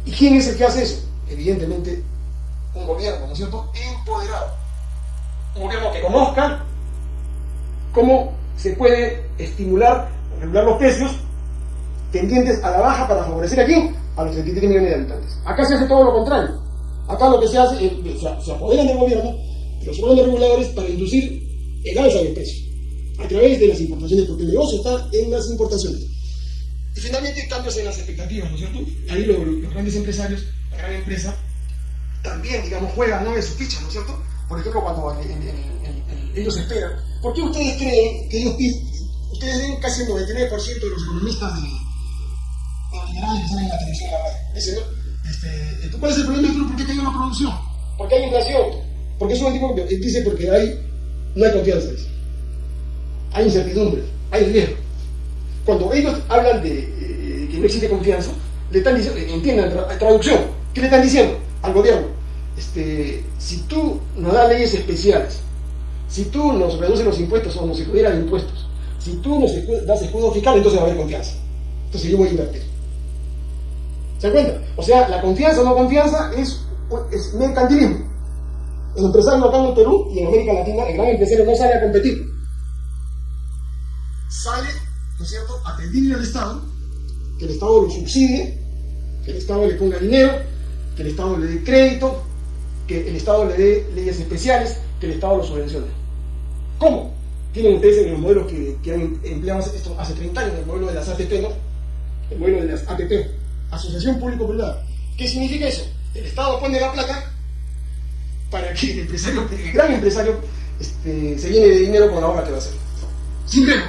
S1: ¿Y quién es el que hace eso? Evidentemente, un gobierno, ¿no es cierto?, empoderado. Un gobierno que conozca cómo se puede estimular, regular los precios tendientes a la baja para favorecer a quién? A los 33 millones de habitantes. Acá se hace todo lo contrario. Acá lo que se hace es, se, se apoderan del gobierno, los órganos reguladores, para inducir el alza del precio, a través de las importaciones, porque el negocio está en las importaciones. Y finalmente cambios en las expectativas, ¿no es cierto? Ahí lo, los grandes empresarios, la gran empresa, también, digamos, juegan ¿no? en su ficha, ¿no es cierto? Por ejemplo, cuando ellos esperan. ¿Por qué ustedes creen que ellos ustedes ven casi el 99% de los economistas de, neoliberales que salen en la televisión Dicen, ¿no? Este, ¿Cuál es el problema? ¿Por qué cayó la producción? Porque hay inflación. Porque es un tipo que dice porque hay, no hay confianza. Dice. Hay incertidumbre, hay riesgo. Cuando ellos hablan de eh, que no existe confianza, le están diciendo, entiendan, tra traducción, ¿qué le están diciendo al gobierno? Este, si tú nos das leyes especiales, si tú nos reduces los impuestos o nos excluyeran impuestos, si tú nos das escudo fiscal, entonces va a haber confianza. Entonces yo voy a invertir. ¿Se cuenta? O sea, la confianza o no confianza es, es mercantilismo. El empresario acá en el Perú y en América Latina, el gran empresario no sale a competir. Sale, ¿no es cierto?, a pedirle al Estado que el Estado lo subsidie, que el Estado le ponga dinero, que el Estado le dé crédito, que el Estado le dé leyes especiales, que el Estado lo subvencione. ¿Cómo? Tienen ustedes en los modelos que, que han empleado esto hace 30 años, el modelo de las ATP, ¿no? El modelo de las ATP, Asociación Público-Privada. ¿Qué significa eso? El Estado pone la plata para que el empresario, el gran empresario, este, se llene de dinero con la obra que va a hacer. Sin riesgo.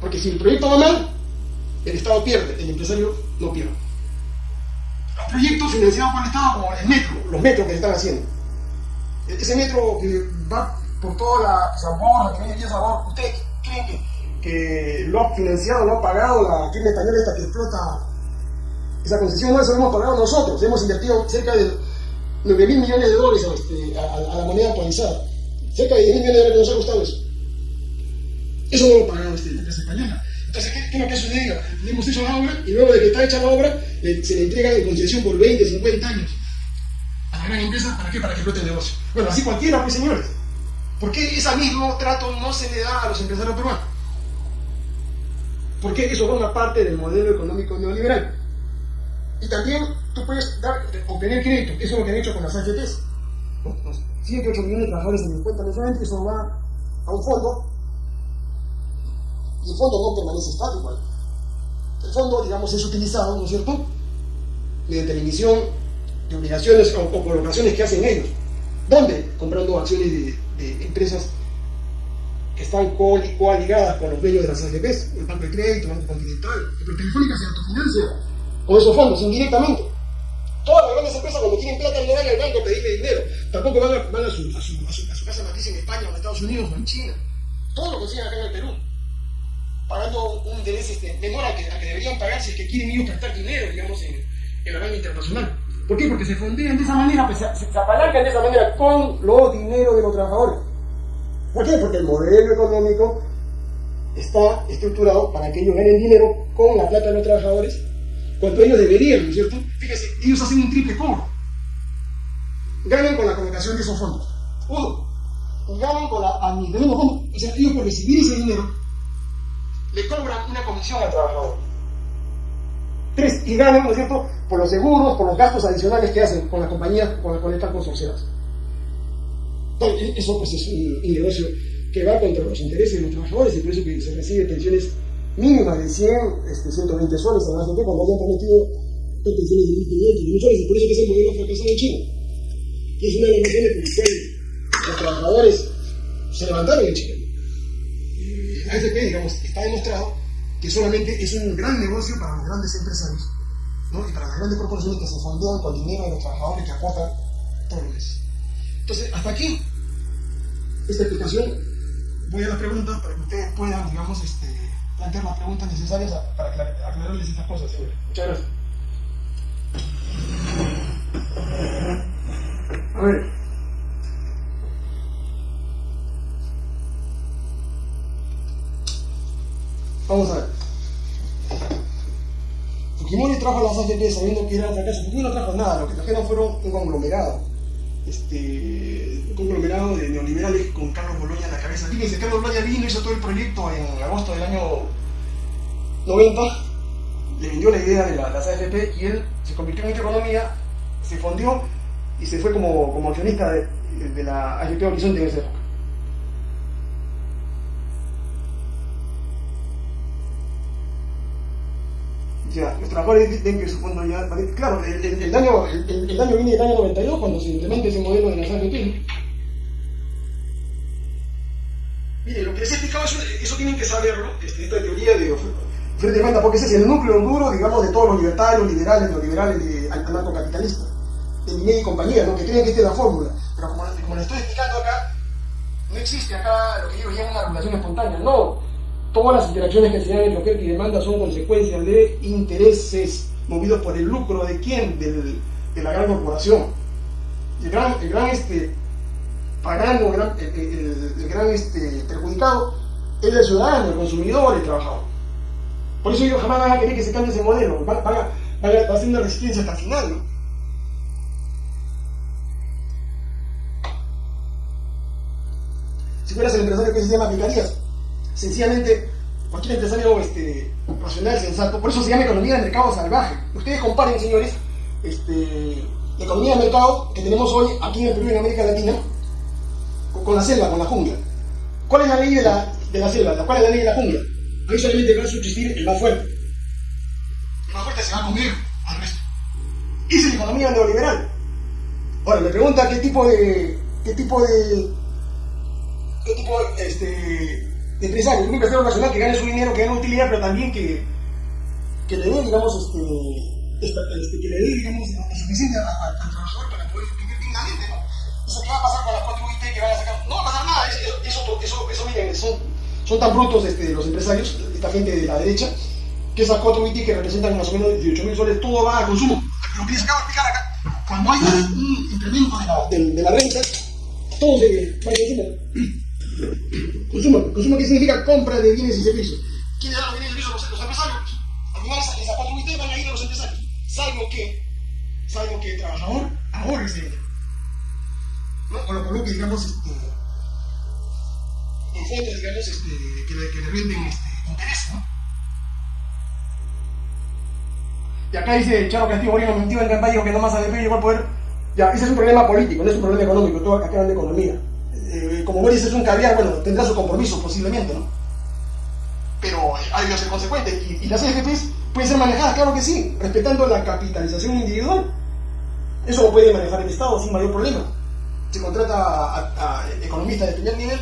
S1: Porque si el proyecto va mal, el Estado pierde, el empresario no pierde. Los proyectos financiados por el Estado, como el metro, los metros que se están haciendo. Ese metro que va por toda la sabor, que viene sabor, ¿ustedes creen que, que lo ha financiado, lo ha pagado la firma española esta que explota esa concesión? No, eso lo hemos pagado nosotros, hemos invertido cerca de 9 mil millones de dólares este, a, la moneda actualizada. Cerca de 10 mil millones de dólares nos ha costado eso. Eso no lo pagado la empresa española. Entonces, ¿qué, es lo que sucedido? Le hemos hecho la obra y luego de que está hecha la obra, se le entrega en concesión por 20, 50 años a la gran empresa. ¿Para qué? Para que explote el negocio. Bueno, así cualquiera, pues señores. ¿Por qué ese mismo trato no se le da a los empresarios peruanos? Porque eso forma parte del modelo económico neoliberal. Y también tú puedes dar, obtener crédito, eso es lo que han hecho con las AFPs. 7, 8 millones de trabajadores en mi cuenta mensualmente, eso va a un fondo y el fondo no permanece estático. El fondo, digamos, es utilizado, ¿no es cierto?, mediante la emisión de obligaciones o, colocaciones que hacen ellos. ¿Dónde? Comprando acciones de, empresas que están coaligadas con los dueños de las AFPs, el Banco de Crédito, el Banco Continental, pero Telefónica se autofinancia con esos fondos indirectamente. Todas las grandes empresas cuando tienen plata no van al banco a pedirle dinero, tampoco van a, su, casa matriz en España o en Estados Unidos o en China. Todo lo consiguen acá en el Perú, pagando un interés este, menor a que, deberían pagar si que quieren ellos prestar dinero, digamos, en, en la banca internacional. ¿Por qué? Porque se fondean de esa manera, pues, se, se apalancan de esa manera con los dineros de los trabajadores. ¿Por qué? Porque el modelo económico está estructurado para que ellos ganen dinero con la plata de los trabajadores cuanto ellos deberían, ¿no es cierto? Fíjense, ellos hacen un triple cobro. Ganan con la colocación de esos fondos. Y ganan con la administración de los fondos. O sea, ellos por recibir ese dinero le cobran una comisión al trabajador. Tres, y ganan, ¿no es cierto?, por los seguros, por los gastos adicionales que hacen con la compañía con la cual están consorciadas. Entonces, eso pues es un, un negocio que va contra los intereses de los trabajadores y por eso que se recibe pensiones mínima de 100, este, 120 soles a la gente cuando hayan prometido pensiones de 1.500, soles, y por eso que es el modelo fracasado en China. Y es una de las razones por las cuales los trabajadores se levantaron en China. La AFP, digamos, está demostrado que solamente es un gran negocio para los grandes empresarios ¿no? y para las grandes corporaciones que se fondean con dinero de los trabajadores que aportan todos los meses. Entonces, hasta aquí esta explicación. Voy a las preguntas para que ustedes puedan, digamos, este, plantear las preguntas necesarias para aclararles estas cosas, señor. Muchas gracias. A ver. Vamos a ver. Fujimori trajo las AFP sabiendo que era fracaso. Fujimori no trajo nada, lo que trajeron fueron un conglomerado. Este, conglomerado de neoliberales con Carlos Boloña en la cabeza. Fíjense, Carlos Boloña vino, hizo todo el proyecto en agosto del año 90, le vendió la idea de la, las AFP y él se convirtió en economía, se fundió y se fue como, como accionista de, de la AFP Horizonte en esa época. Ya, los trabajadores ven que su fondo ya... Claro, el, el, el daño, el, el, daño viene del año 92 cuando se implementa ese modelo de las AFP. Mire, lo que les he explicado, eso, eso tienen que saberlo, este, esta teoría de frente de cuenta, porque ese es el núcleo duro, digamos, de todos los libertarios, liberales, neoliberales, de, anarcocapitalistas, de Minet y compañía, ¿no? que creen que esta es la fórmula. Pero como, como les estoy explicando acá, no existe acá lo que ellos llaman una regulación espontánea, no. Todas las interacciones que se dan entre oferta y demanda son consecuencias de intereses movidos por el lucro de quién, Del, de la gran corporación. El gran, el gran este, pagano, el gran, este, perjudicado es el ciudadano, el consumidor, el trabajador. Por eso ellos jamás van a querer que se cambie ese modelo, van, van, a, resistencia hasta el final. ¿no? Si fueras el empresario que se llama aplicarías, sencillamente cualquier empresario este, racional, sensato, por eso se llama economía de mercado salvaje. Ustedes comparen, señores, este, la economía de mercado que tenemos hoy aquí en el Perú y en América Latina con, la selva, con la jungla. ¿Cuál es la ley de la, de la selva? ¿Cuál es la ley de la jungla? Ahí solamente va a subsistir el más fuerte. El más fuerte se va a comer al resto. Esa es la economía neoliberal. Ahora, me pregunta qué tipo de. qué tipo de. qué tipo este, de empresario. Un empresario nacional que gane su dinero, que gane utilidad, pero también que, que le dé, digamos, este, este, que le dé, digamos, suficiente al trabajador para poder vivir dignamente, ¿no? Entonces, ¿qué va a pasar con las cuatro UIT que van a sacar? No va a pasar nada, eso, eso, eso, miren, son son tan brutos este, los empresarios, esta gente de la derecha, que esas cuatro BT que representan más o menos 18 mil soles, todo va a consumo. Lo que les acabo de explicar acá, cuando hay un incremento de la, de, de la renta, todo se va a consumo. Consumo, consumo que significa compra de bienes y servicios. ¿Quiénes dan los bienes y servicios? Los, los empresarios. Al final esas cuatro BT van a ir a los empresarios. Salvo que, salvo que el trabajador ahorre ese dinero. ¿No? O lo coloque, digamos, este, en fondos, digamos, este, que, le, que le rinden este, interés, ¿no? Y acá dice Charo Castillo Moreno mintió en campaña que no más ADP llegó al poder. Ya, ese es un problema político, no es un problema económico, todo acá hablan de economía. Eh, como dices, es un caviar, bueno, tendrá su compromiso posiblemente, ¿no? Pero hay que ser consecuente. Y, las EFPs pueden ser manejadas, claro que sí, respetando la capitalización individual. Eso lo puede manejar el Estado sin mayor problema. Se contrata a, economistas de primer nivel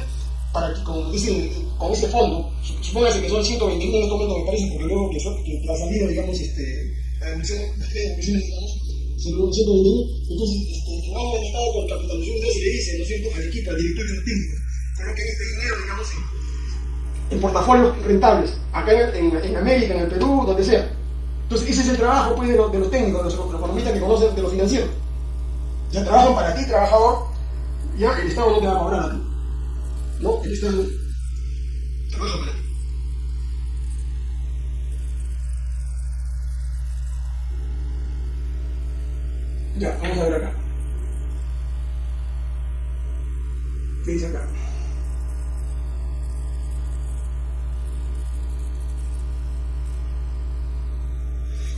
S1: para que con ese, con ese fondo, supóngase que son 121 en este momento me parece, porque luego que, que la salida, digamos, este, las emisiones, digamos, se logró 121, entonces este, vamos al Estado con capitalización de y le dice, ¿no es cierto?, al directorio técnico, coloquen este dinero, digamos, en, en portafolios rentables, acá en, en, América, en el Perú, donde sea. Entonces, ese es el trabajo pues, de, los, de los técnicos, de los, los economistas que conocen de lo financiero. Ya trabajan para ti, trabajador, ya el Estado no te va a cobrar a ti. ¿no? El Estado trabaja para ti. Ya, vamos a ver acá. ¿Qué dice acá?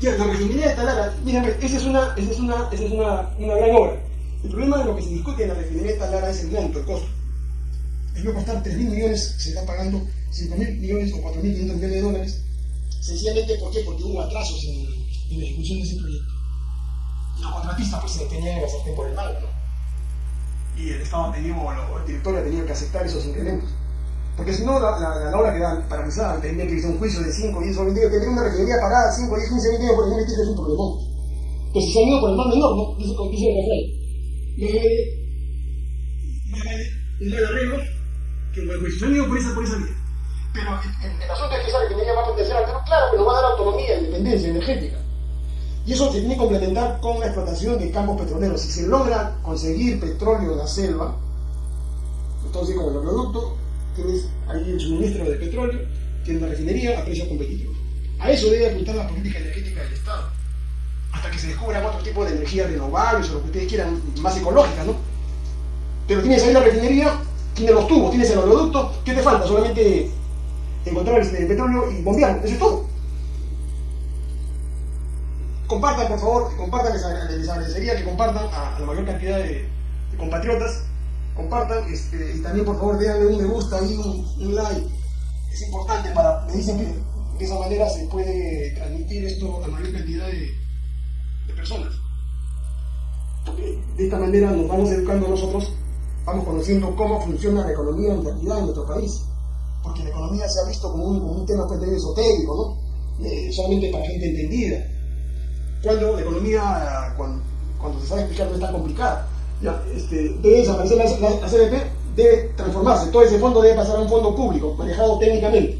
S1: Ya, la refinería de Talara, miren, esa es una, esa es una, esa es una, una gran obra. El problema de lo que se discute en la refinería de Talara es el monto, el costo. Debió costar 3.000 millones, se está pagando 5.000 millones o 4.500 millones de dólares. Sencillamente, ¿por qué? Porque hubo atrasos en, en la ejecución de ese proyecto. Los contratistas pues se en la sartén por el mal, ¿no? Y el Estado tenía, o el directorio tenía que aceptar esos incrementos. Porque si no, la, la, la obra queda paralizada, tendría que irse a un juicio de 5, 10 o 20 años, tendría una refinería parada 5, 10, 15, 20 años por ejemplo, es un problemón. Entonces se han ido por el mal menor, ¿no? Dice, dice el refrán. No vale un mal arreglo que. Se han ido por esa, por esa vía. Pero el, asunto es que esa refinería va a potenciar al Perú, claro, pero va a dar autonomía, independencia energética. Y eso se tiene que complementar con la explotación de campos petroleros. Si se logra conseguir petróleo en la selva, entonces con el oleoducto tienes ahí el suministro de petróleo, tienes una refinería a precios competitivos. A eso debe apuntar la política energética del Estado. Hasta que se descubran otro tipo de energías renovables o lo que ustedes quieran, más ecológicas, ¿no? Pero tienes ahí la refinería, tienes los tubos, tienes el oleoducto, ¿qué te falta? Solamente encontrar el petróleo y bombearlo, eso es todo. Compartan, por favor, compartan, les, les agradecería que compartan a, la mayor cantidad de, compatriotas compartan este, y también por favor déjenle un me gusta y un, like. Es importante para, me dicen que de esa manera se puede transmitir esto a mayor cantidad de, personas. Porque de esta manera nos vamos educando nosotros, vamos conociendo cómo funciona la economía en realidad en nuestro país. Porque la economía se ha visto como un, como un tema pues, esotérico, ¿no? Eh, solamente para gente entendida. Cuando la economía, cuando, cuando se sabe explicar, no es complicada ya, este, debe desaparecer la, la, la, CDP, debe transformarse, todo ese fondo debe pasar a un fondo público, manejado técnicamente,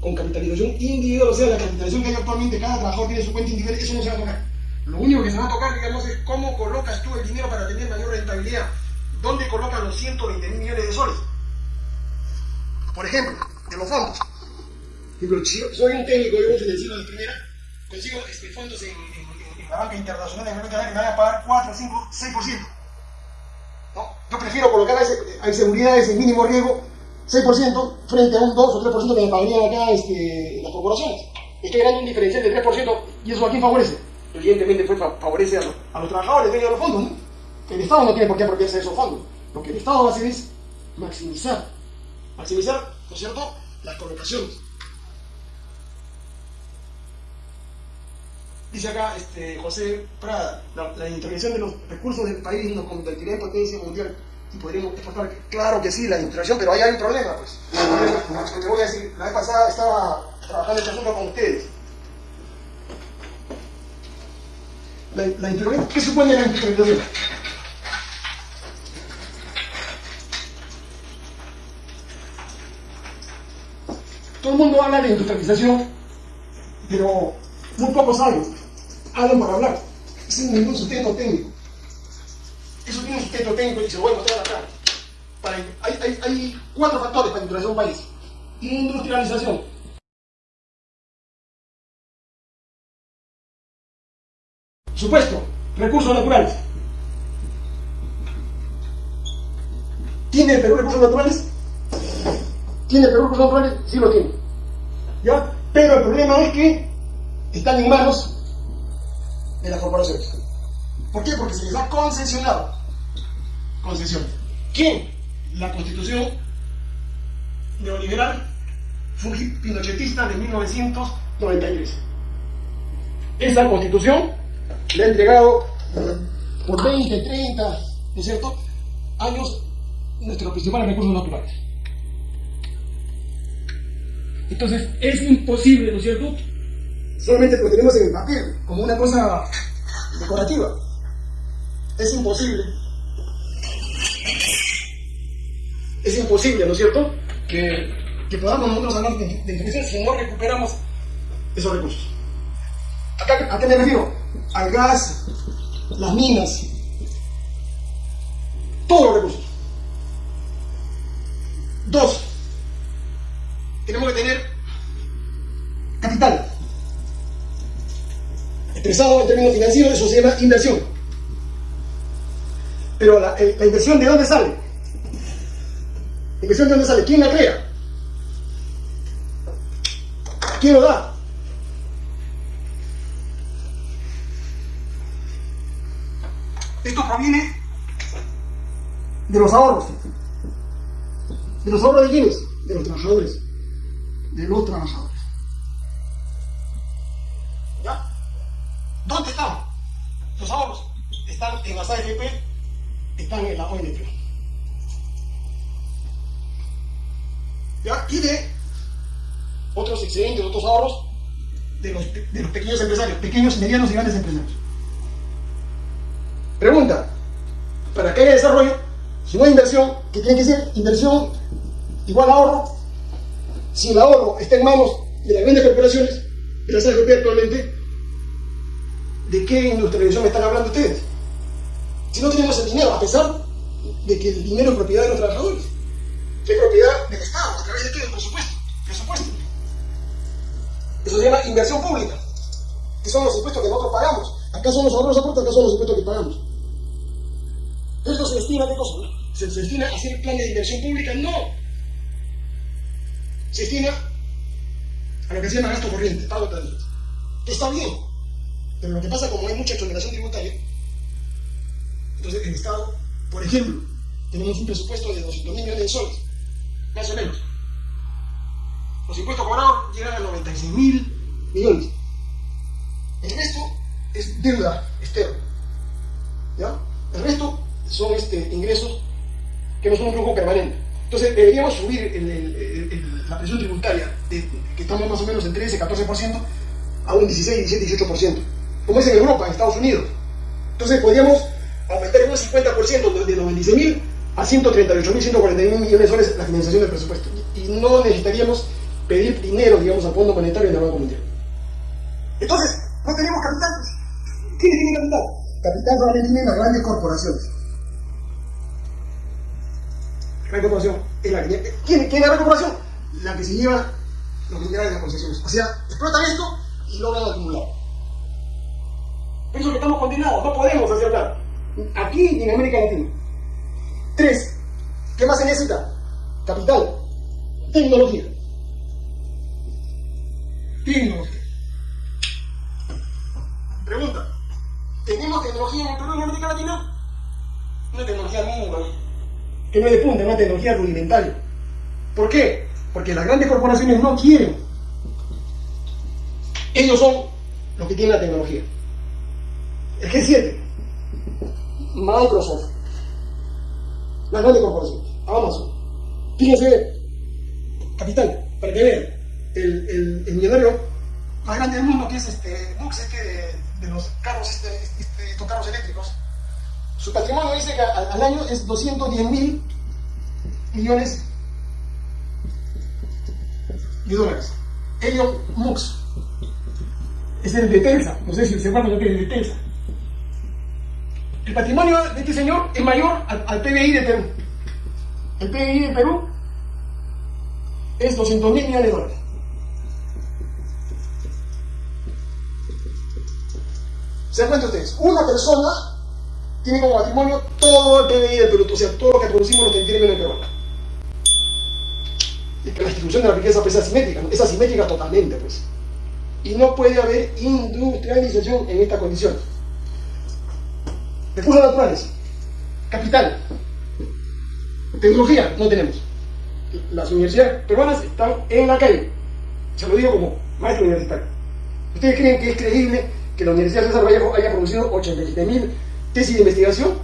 S1: con capitalización individual, o sea, la capitalización que hay actualmente, cada trabajador tiene su cuenta individual, eso no se va a tocar. Lo único que se va a tocar, digamos, es cómo colocas tú el dinero para tener mayor rentabilidad, dónde colocas los 120 mil millones de soles. Por ejemplo, de los fondos. Si soy un técnico, yo financiero de primera, consigo este, fondos en, en la banca internacional de que me van a pagar 4, 5, 6%. ¿No? Yo prefiero colocar a, seguridad ese mínimo riesgo 6% frente a un 2 o 3% que me pagarían acá este, las corporaciones. Estoy ganando un diferencial de 3% y eso a quién favorece. Evidentemente fue, favorece a, los, a los trabajadores dueños de los fondos. ¿no? El Estado no tiene por qué apropiarse de esos fondos. Lo que el Estado va a hacer es maximizar, maximizar, ¿no es cierto?, las colocaciones. Dice acá este, José Prada, la, la, de los recursos del país nos convertiría en potencia mundial y podríamos exportar. Claro que sí, la intervención, pero ahí hay un problema, pues. La vez pasada estaba trabajando este asunto con ustedes. La, la ¿qué supone la intervención? Todo el mundo habla de industrialización, pero muy pocos saben hablan para hablar, sin ningún sustento técnico. Eso tiene un sustento técnico y se lo voy a mostrar acá. Para, hay, hay, hay, cuatro factores para industrializar un país. Industrialización. Supuesto, recursos naturales. ¿Tiene el Perú recursos naturales? ¿Tiene el Perú recursos naturales? Sí lo tiene. ¿Ya? Pero el problema es que están en manos de las corporaciones. ¿Por qué? Porque se les ha concesionado. Concesión. ¿Quién? La constitución neoliberal pinochetista de 1993. Esa constitución le ha entregado por 20, 30, ¿no es cierto?, años nuestros principales recursos naturales. Entonces, es imposible, ¿no es cierto? Solamente lo tenemos en el papel, como una cosa decorativa. Es imposible. Es imposible, ¿no es cierto? Que, que podamos nosotros hablar de, de si no recuperamos esos recursos. ¿A qué me refiero? Al gas, las minas, todos los recursos. Dos, tenemos que tener capital. Expresado en términos financieros, eso se llama inversión. Pero la, eh, la inversión, ¿de dónde sale? ¿La inversión de dónde sale? ¿Quién la crea? ¿Quién lo da? Esto proviene de los ahorros. ¿De los ahorros de quiénes? De los trabajadores. De los trabajadores. ¿Ya? ¿Dónde están los ahorros? Están en las AFP, están en la ONP. ¿Ya? Y de otros excedentes, otros ahorros de los, pequeños empresarios, pequeños, medianos y grandes empresarios. Pregunta, para que haya desarrollo, si no hay inversión, ¿qué tiene que ser? Inversión igual ahorro. Si el ahorro está en manos de las grandes corporaciones, de las AFP actualmente, ¿de qué industrialización me están hablando ustedes? Si no tenemos el dinero, a pesar de que el dinero es propiedad de los trabajadores, es propiedad del Estado, a través de qué? Del presupuesto. presupuesto. Eso se llama inversión pública, que son los impuestos que nosotros pagamos. Acá son los ahorros aportes, acá son los impuestos que pagamos. ¿Esto se destina a qué cosa? ¿Se, destina a hacer planes de inversión pública? No. Se destina a lo que se llama gasto corriente, pago de está bien. Pero lo que pasa, como hay mucha exoneración tributaria, entonces el Estado, por ejemplo, tenemos un presupuesto de 200 mil millones de soles, más o menos. Los impuestos cobrados llegan a 96 mil millones. El resto es deuda externa. ¿Ya? El resto son este, ingresos que no son un flujo permanente. Entonces deberíamos subir la presión tributaria, que estamos más o menos en 13, 14%, a un 16, 17, 18%, como es en Europa, en Estados Unidos. Entonces podríamos aumentar en un 50% de los 26.000 a 138.141 millones de soles la financiación del presupuesto. Y no necesitaríamos pedir dinero, digamos, al Fondo Monetario y al Banco Mundial. Entonces, no tenemos capital. ¿Quién tiene capital? Capital solamente tienen las grandes corporaciones. La corporación es la que ¿Quién, es la corporación? La que se lleva los minerales de las concesiones. O sea, explotan esto y logran acumular. Por eso que estamos condenados, no podemos hacer nada. Aquí en América Latina. Tres, ¿qué más se necesita? Capital, tecnología. Tecnología. Pregunta, ¿tenemos tecnología en el Perú y en América Latina? Una tecnología mínima, que no es de punta, una tecnología rudimentaria. ¿Por qué? Porque las grandes corporaciones no quieren. Ellos son los que tienen la tecnología. El G7, Microsoft, las grandes corporaciones, Amazon. Fíjense, capital, para que vean, el, el, el millonario más grande del mundo, que es este Bux, este de los carros, este, este, estos carros eléctricos, su patrimonio dice que al, año es 210 mil millones de dólares. Elon Musk es el de Telsa, no sé si se acuerdan que es el de Telsa. El patrimonio de este señor es mayor al, PBI de Perú. El PBI de Perú es 200 mil millones de dólares. ¿Se dan cuenta ustedes? Una persona tiene como patrimonio todo el PBI del Perú, o sea, todo lo que producimos lo que tiene en Perú. La distribución de la riqueza pues, es asimétrica, es asimétrica totalmente, pues. Y no puede haber industrialización en esta condición. Recursos naturales, capital, tecnología, no tenemos. Las universidades peruanas están en la calle. Se lo digo como maestro universitario. ¿Ustedes creen que es creíble que la Universidad de César Vallejo haya producido 87.000 tesis de investigación?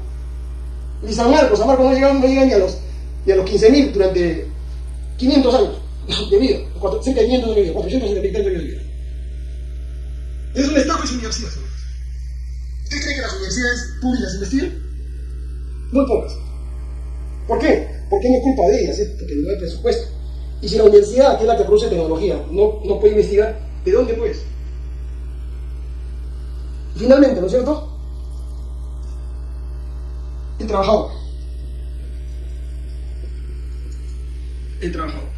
S1: Ni San Marcos, San Marcos no llega, no llega ni a los, los 15.000 durante 500 años de vida, cerca de 500 años de vida, 470 años de vida. Es un Estado, es una universidad, señores. ¿Usted cree que las universidades públicas investigan? Muy pocas. ¿Por qué? Porque no es culpa de ellas, porque no hay presupuesto. Y si la universidad, que es la que produce tecnología, no, no puede investigar, ¿de dónde pues? finalmente, ¿no es cierto? El trabajador. El trabajador.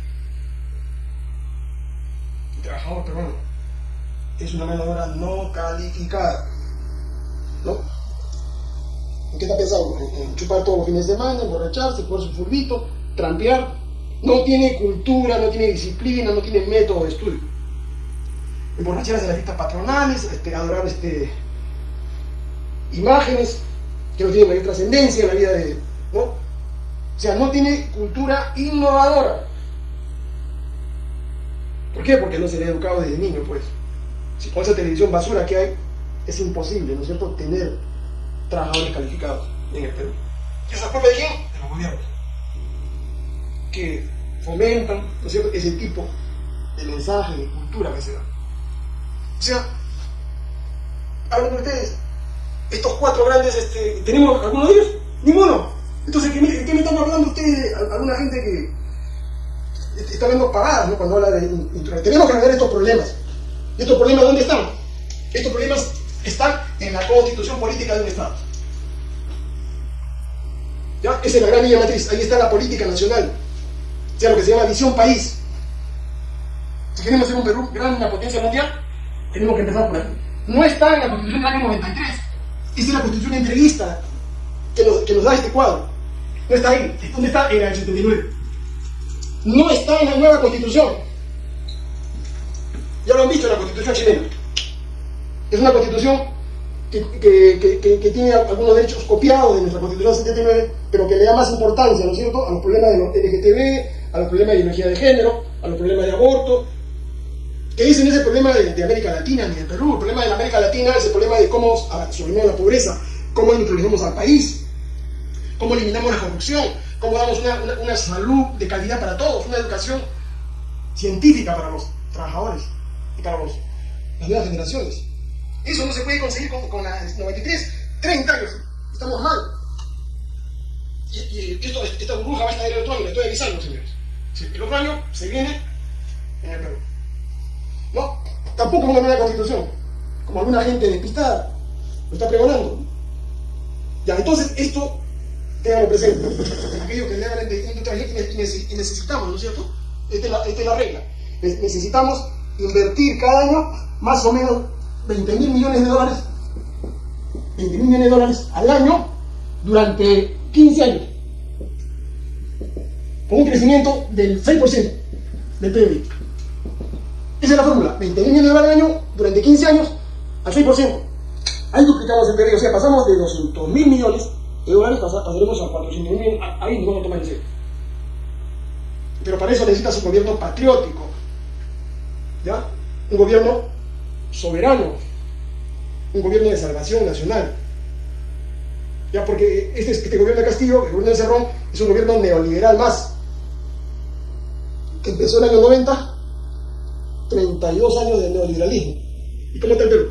S1: El trabajador peruano es una mano de obra no calificada. ¿No? ¿En qué está pensado? En, chupar todos los fines de semana, emborracharse, por su furbito, trampear. No tiene cultura, no tiene disciplina, no tiene método de estudio. Emborracharse en las fiestas patronales, este, adorar este, imágenes que no tienen mayor trascendencia en la vida de... ¿no? O sea, no tiene cultura innovadora. ¿Por qué? Porque no se le ha educado desde niño, pues. Si con esa televisión basura que hay, es imposible, ¿no es cierto?, tener trabajadores calificados en el Perú. ¿Y esa culpa de quién? De los gobiernos. Que fomentan, ¿no es cierto?, ese tipo de mensaje, de cultura que se da. O sea, hablen ustedes, estos cuatro grandes, este, ¿tenemos alguno de ellos? Ninguno. Entonces, ¿qué, qué me están hablando ustedes? Alguna gente que está viendo pagadas ¿no? cuando habla de... Tenemos que resolver estos problemas. ¿Y estos problemas dónde están? Estos problemas están en la constitución política de un Estado. ¿Ya? Esa es la gran línea matriz. Ahí está la política nacional. O sea, lo que se llama visión país. Si queremos ser un Perú gran, una potencia mundial, tenemos que empezar por ahí. No está en la constitución del año 93. Esa es la constitución entreguista que nos, da este cuadro. No está ahí. ¿Dónde está? En el 79. No está en la nueva constitución. Ya lo han visto en la constitución chilena. Es una constitución que, que, que, que, tiene algunos derechos copiados de nuestra constitución 79, pero que le da más importancia, ¿no es cierto?, a los problemas de los LGTB, a los problemas de energía de género, a los problemas de aborto, que dicen ese problema de, de, América Latina ni de Perú. El problema de la América Latina es el problema de cómo solucionamos la pobreza, cómo introducimos al país, cómo eliminamos la corrupción, cómo damos una, una, una, salud de calidad para todos, una educación científica para los trabajadores y para los, las nuevas generaciones. Eso no se puede conseguir con, con las 93, 30 años. Estamos mal. Y, esta burbuja va a estar en el otro año, le estoy avisando, señores. Sí, el otro año se viene en el Perú. ¿no? Tampoco una nueva constitución, como alguna gente despistada lo está pregonando. Ya, entonces esto, tenganlo presente, aquellos que le hagan de y necesitamos, ¿no es cierto? Esta es la regla. Necesitamos invertir cada año más o menos 20 mil millones de dólares, 20 mil millones de dólares al año durante 15 años, con un crecimiento del 6% del PIB. Esa es la fórmula. 20 mil millones de dólares al año durante 15 años al 6%. Ahí duplicamos el PIB, o sea, pasamos de 200 mil millones de dólares, pasaremos a 400 mil millones, ahí nos vamos a tomar en serio. Pero para eso necesitas un gobierno patriótico, ¿ya? Un gobierno soberano, un gobierno de salvación nacional. ¿Ya? Porque este, este gobierno de Castillo, el gobierno de Cerrón, es un gobierno neoliberal más, que empezó en el año 90 32 años de neoliberalismo. ¿Y cómo está el Perú?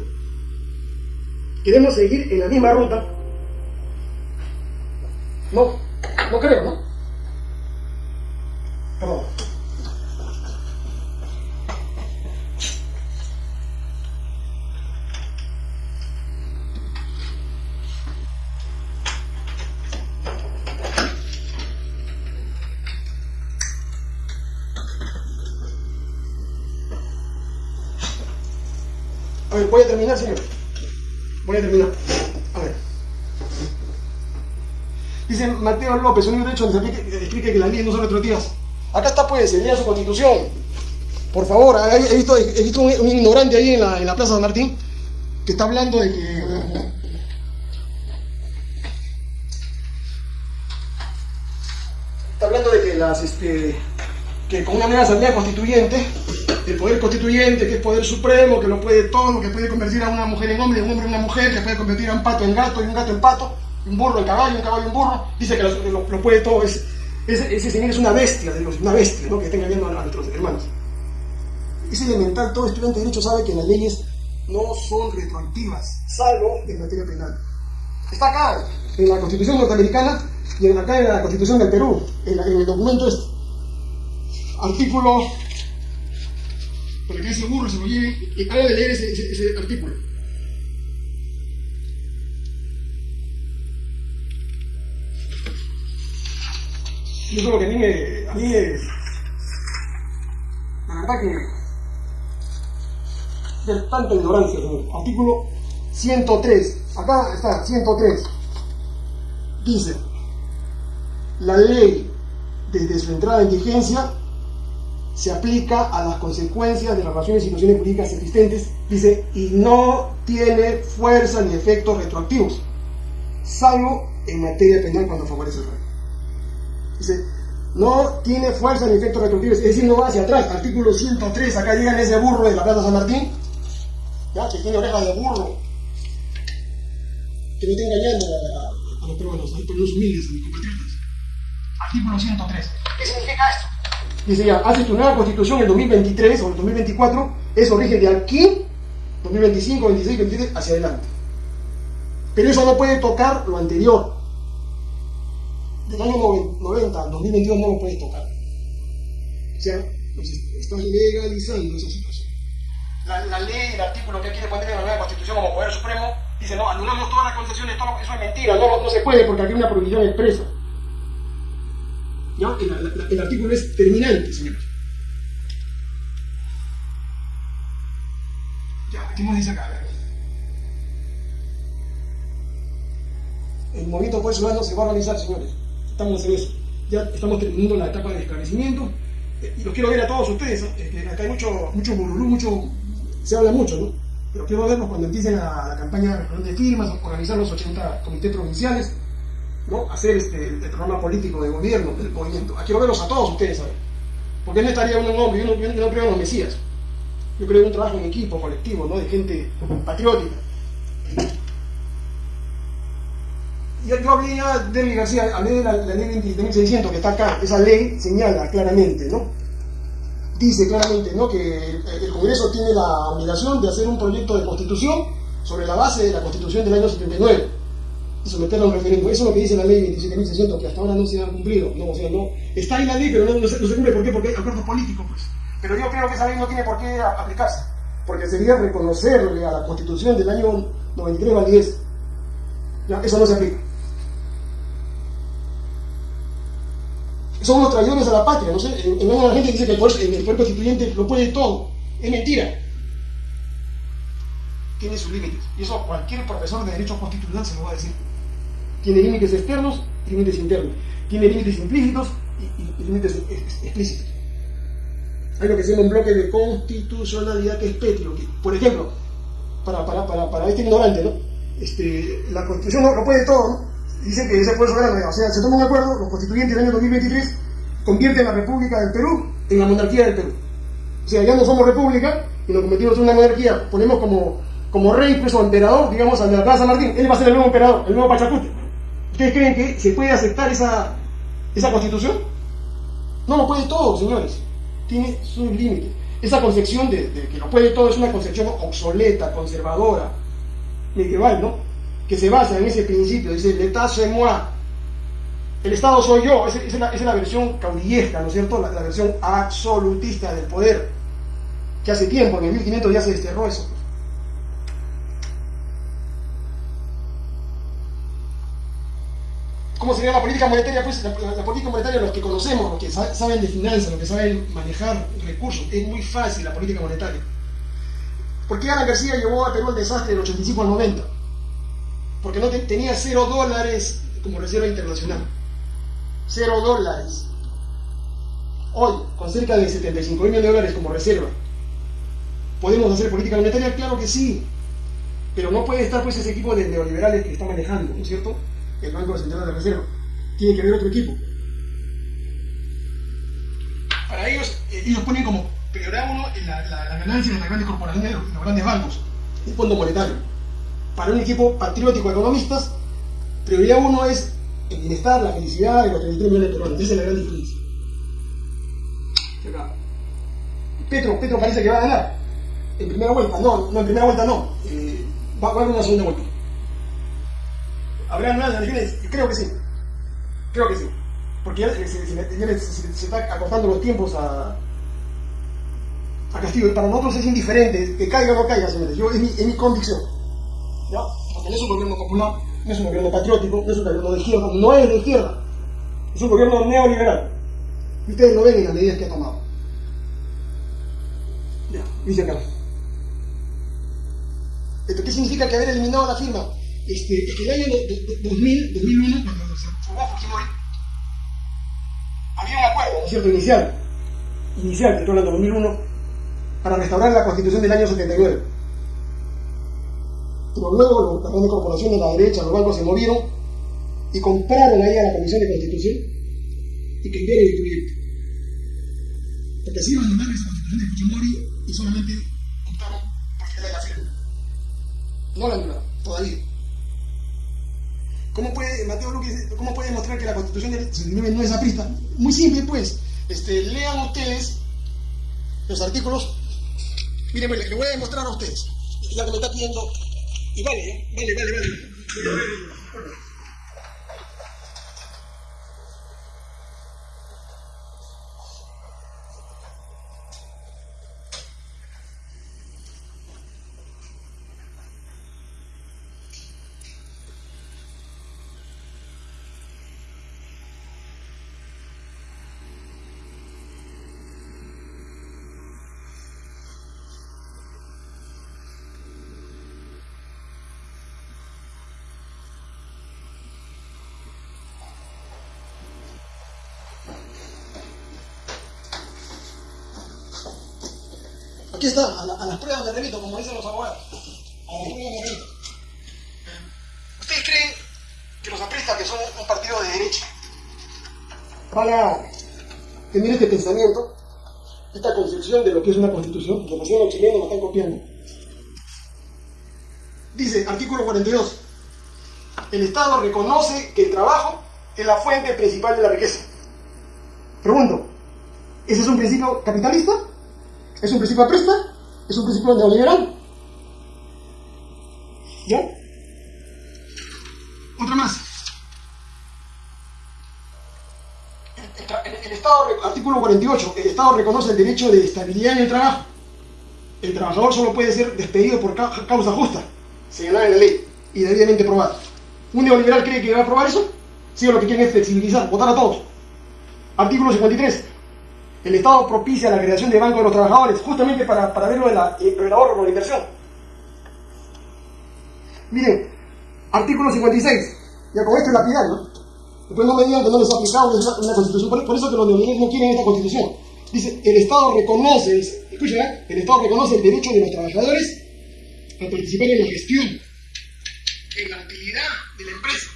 S1: ¿Queremos seguir en la misma ruta? No, no creo, ¿no? Perdón. voy, a terminar, señor. Voy a terminar. A ver. Dice Mateo López, un libro hecho donde se explica que las leyes no son retroactivas. Acá está, pues, lea su constitución. Por favor, he visto, un, ignorante ahí en la, en la Plaza San Martín que está hablando de que. Está hablando de que las. Este, que con una nueva asamblea constituyente el poder constituyente, que es poder supremo, que lo puede todo, que puede convertir a una mujer en hombre, un hombre en una mujer, que puede convertir a un pato en gato y un gato en pato, un burro en caballo, un caballo en burro, dice que lo, puede todo, es, ese, señor es una bestia, una bestia, que está engañando a, nuestros hermanos. Es elemental, todo estudiante de derecho sabe que las leyes no son retroactivas, salvo en materia penal. Está acá, en la Constitución norteamericana y acá en la Constitución del Perú, en, en el documento este artículo, para que ese burro se lo lleve, y haga de leer ese, artículo. Yo creo que a mí me, a mí la verdad que de tanta ignorancia, artículo 103, acá está, 103, dice, la ley desde su entrada en vigencia se aplica a las consecuencias de las relaciones y situaciones jurídicas existentes, dice, y no tiene fuerza ni efectos retroactivos, salvo en materia penal cuando favorece el rey. Dice, no tiene fuerza ni efectos retroactivos, es decir, no va hacia atrás. Artículo 103, acá llegan ese burro de la Plaza San Martín, ya, que tiene orejas de burro, que no está engañando a, los peruanos, a los humildes, a mis compatriotas. Artículo 103. ¿Qué significa esto? Dice ya, hace tu nueva constitución en 2023 o en 2024, eso rige de aquí, 2025, 26, 27, hacia adelante. Pero eso no puede tocar lo anterior. Del año 90 al 2022 no lo puede tocar. O sea, pues, estás legalizando esa situación. La, la, ley, el artículo que quiere poner en la nueva constitución como poder supremo, dice, no, anulamos todas las concesiones, todo, eso es mentira, no, no se puede porque aquí hay una prohibición expresa. El, artículo es terminante, señores. Ya, ¿qué nos dice acá? El movimiento Poder Ciudadano se va a organizar, señores. Estamos en eso. Ya estamos terminando la etapa de esclarecimiento. Eh, y los quiero ver a todos ustedes. ¿eh? acá hay mucho, mucho burulú, mucho. Se habla mucho, ¿no? Pero quiero verlos cuando empiecen a, la campaña de firmas, organizar los 80 comités provinciales ¿no? hacer este, el programa político de gobierno del movimiento. Quiero verlos a todos ustedes. Porque no estaría en hombre, yo no, creo en los mesías. Yo creo en un trabajo en equipo, colectivo, ¿no? de gente patriótica. Yo, yo hablé ya de García, hablé de la, ley de 1600 que está acá. Esa ley señala claramente, ¿no? Dice claramente, ¿no? Que el Congreso tiene la obligación de hacer un proyecto de constitución sobre la base de la constitución del año 79 y someterlo a un referéndum. Eso es lo que dice la ley 27.600, que hasta ahora no se ha cumplido. No, o sea, no, está en la ley, pero no, se, cumple. ¿Por qué? Porque hay acuerdos políticos, pues. Pero yo creo que esa ley no tiene por qué aplicarse, porque sería reconocerle a la Constitución del año 93 validez. Ya, eso no se aplica. Son los traidores a la patria, no sé. En, en la gente dice que el poder constituyente lo puede todo. Es mentira tiene sus límites. Y eso cualquier profesor de Derecho Constitucional se lo va a decir. Tiene límites externos y límites internos. Tiene límites implícitos y, límites explícitos. Hay lo que se llama un bloque de constitucionalidad que es petrio. por ejemplo, para, para, para, para, este ignorante, ¿no? Este, la Constitución no lo puede todo, ¿no? Dice que ese puede soberano, o sea, se toma un acuerdo, los constituyentes del año 2023 convierten la República del Perú en la monarquía del Perú. O sea, ya no somos república y nos convertimos en una monarquía, ponemos como como rey, pues, o emperador, digamos, la Plaza Martín, él va a ser el nuevo emperador, el nuevo Pachacute. ¿Ustedes creen que se puede aceptar esa, esa constitución? No lo puede todo, señores. Tiene sus límites. Esa concepción de, que lo puede todo es una concepción obsoleta, conservadora, medieval, ¿no? Que se basa en ese principio, dice, l'État c'est moi. El Estado soy yo, esa, es, la, versión caudillesca, ¿no es cierto? La, la, versión absolutista del poder, que hace tiempo, en el 1500 ya se desterró eso. ¿Cómo sería la política monetaria? Pues la, política monetaria, los que conocemos, los que saben de finanzas, los que saben manejar recursos, es muy fácil la política monetaria. ¿Por qué Alan García llevó a Perú el desastre del 85 al 90? Porque no tenía cero dólares como reserva internacional. Cero dólares. Hoy, con cerca de 75 mil dólares como reserva, ¿podemos hacer política monetaria? Claro que sí. Pero no puede estar pues ese equipo de neoliberales que está manejando, ¿no es cierto? El Banco Central de Reserva. Tiene que haber otro equipo. para ellos, eh, ellos ponen como prioridad uno la, la, la ganancia de las grandes corporaciones y los grandes bancos, el fondo monetario. Para un equipo patriótico de economistas, prioridad uno es el bienestar, la felicidad de los 33 millones de peruanos. Esa es la gran diferencia. Petro, Petro parece que va a ganar. En primera vuelta, no, no en primera vuelta no. Eh, va, va a haber una segunda vuelta. ¿Habrá nuevas elecciones? Creo que sí. Creo que sí. Porque ya, se, se- se- está acortando los tiempos a, a Castillo. Y para nosotros es indiferente, que caiga o no caiga, señores. Yo, es, mi, es mi convicción. ¿Ya? Porque no es un gobierno popular, no es un gobierno patriótico, no es un gobierno de izquierda, no es de izquierda. Es un gobierno neoliberal. Y ustedes lo ven en las medidas que ha tomado. Ya, dice acá. ¿Esto qué significa que haber eliminado la firma? Este, es que el año de- de- de- 2000, 2001, cuando se formó Fujimori, había un acuerdo, ¿no es cierto?, inicial, inicial, estoy hablando de 2001, para restaurar la constitución del año 79. Pero luego las grandes corporaciones, la derecha, los bancos se movieron y compraron ahí a la Comisión de Constitución y cambiaron el proyecto. Porque así iban a mandar esa constitución de Fujimori y solamente optaron por quitarle la firma. No la anularon, todavía. ¿Cómo puede, Mateo cómo puede demostrar que la constitución del 69 no es aprista? Muy simple, pues. Este, lean ustedes los artículos. Miren, pues, le voy a demostrar a ustedes. Ya que me está pidiendo. Y vale, ¿eh? vale, vale, vale. Aquí como dicen los abogados. ¿Ustedes creen que los apristas, que son un partido de derecha, van a tener este pensamiento, esta concepción de lo que es una constitución? Que los chilenos me están copiando. Dice, artículo 42, el Estado reconoce que el trabajo es la fuente principal de la riqueza. Pregunto, ¿ese es un principio capitalista? ¿Es un principio aprista? ¿Es un principio neoliberal? ¿Ya? Otra más. El, Estado, artículo 48, el Estado reconoce el derecho de estabilidad en el trabajo. El trabajador solo puede ser despedido por ca- causa justa, señalada en la ley y debidamente probada. ¿Un neoliberal cree que va a aprobar eso? Sí, lo que quieren es flexibilizar, votar a todos. Artículo 53. El Estado propicia la creación de bancos de los trabajadores, justamente para, para ver lo, de eh, ahorro, lo la inversión. Miren, artículo 56. Ya con esto es lapidario, ¿no? Después no me digan que no les ha aplicado una, constitución. Por, por eso que los neoliberales no quieren esta constitución. Dice, el Estado reconoce, dice, escuchen, ¿eh? el Estado reconoce el derecho de los trabajadores a participar en la gestión, en la utilidad de la empresa.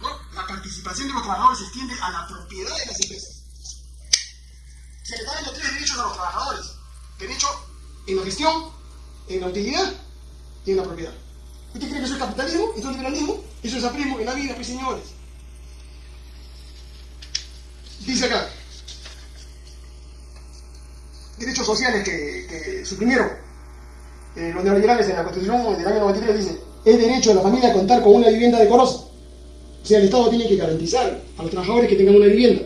S1: ¿no? La participación de los trabajadores se extiende a la propiedad de las empresas. Se le está dando tres derechos a los trabajadores. Derecho en la gestión, en la utilidad y en la propiedad. ¿Usted cree que eso es capitalismo? ¿Eso es liberalismo? Eso es aprismo en la vida, pues señores. Dice acá. Derechos sociales que, que suprimieron eh, los neoliberales en la Constitución del año 93 dice, es derecho de la familia contar con una vivienda decorosa. O sea, el Estado tiene que garantizar a los trabajadores que tengan una vivienda.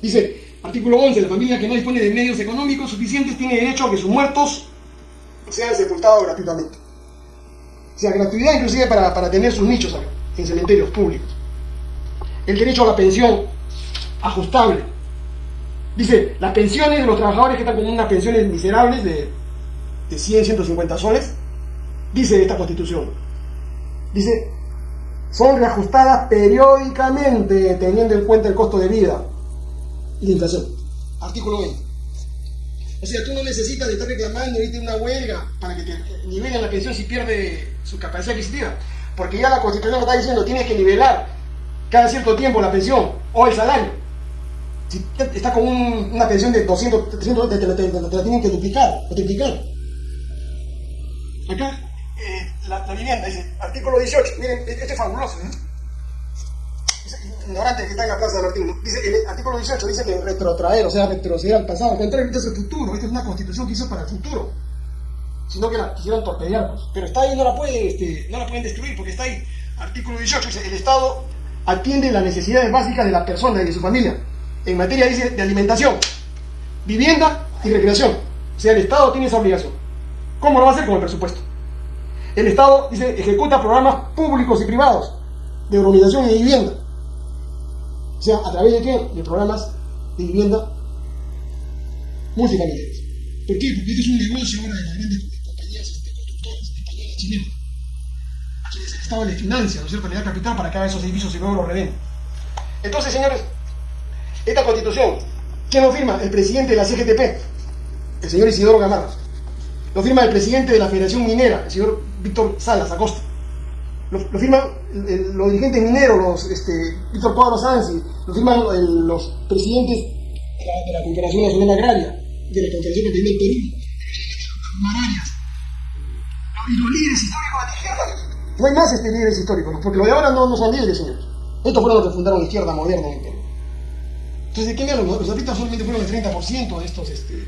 S1: Dice, artículo 11, la familia que no dispone de medios económicos suficientes tiene derecho a que sus muertos sean sepultados gratuitamente. O sea, gratuidad inclusive para, para tener sus nichos en cementerios públicos. El derecho a la pensión ajustable. Dice, las pensiones de los trabajadores que están con unas pensiones miserables de, de 100, 150 soles, dice esta constitución. Dice, son reajustadas periódicamente teniendo en cuenta el costo de vida y la inflación. Artículo 20. O sea, tú no necesitas de estar reclamando irte a una huelga para que te nivelen la pensión si pierde su capacidad adquisitiva. Porque ya la Constitución lo está diciendo, tienes que nivelar cada cierto tiempo la pensión o el salario. Si está con una pensión de 200, 300, te, la tienen que duplicar o triplicar. Acá, eh, la, vivienda, dice, artículo 18, miren, este es fabuloso, ¿eh? Ignorante que está en la plaza del artículo. El artículo 18 dice que retrotraer, o sea, retroceder al pasado. Contrario, es el futuro. Esta es una constitución que hizo para el futuro. Sino que la quisieron torpedear. Pues. Pero está ahí, no la, puede, este, no la pueden destruir porque está ahí. Artículo 18 dice, el Estado atiende las necesidades básicas de la persona y de su familia. En materia, de alimentación, vivienda y recreación. O sea, el Estado tiene esa obligación. ¿Cómo lo va a hacer? Con el presupuesto. El Estado, dice, ejecuta programas públicos y privados de urbanización y vivienda o sea, ¿a través de qué? De programas de vivienda municipales. ¿Por qué? Porque este es un negocio ahora de las grandes compañías este, constructoras españolas chilenas. Aquí el Estado le financia, ¿no es cierto?, le da capital para que haga esos edificios y luego los revende. Entonces, señores, esta constitución, ¿quién lo firma? El presidente de la CGTP, el señor Isidoro Gamarra. Lo firma el presidente de la Federación Minera, el señor Víctor Salas Acosta lo, firman los dirigentes mineros, los, este, Víctor Cuadro Sansi, lo firman los presidentes de la, Confederación Nacional Agraria, de la Confederación Continental del Perú, Mararias, y los líderes históricos de la izquierda. No hay más este líderes históricos, porque los de ahora no, no son líderes, señores. Estos fueron los que fundaron la izquierda moderna en Perú. Entonces, ¿de qué hablan? Los artistas solamente fueron el 30% de estos este,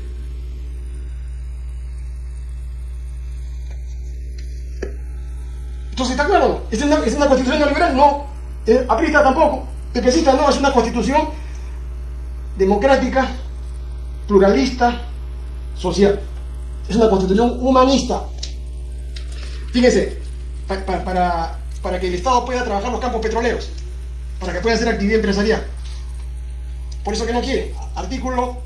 S1: Entonces, ¿está claro? ¿Es una, ¿Es una constitución neoliberal? No. Aprista tampoco. Pepecita no, es una constitución democrática, pluralista, social. Es una constitución humanista. Fíjense, para, para que el Estado pueda trabajar los campos petroleros, para que pueda hacer actividad empresarial. Por eso que no quiere. Artículo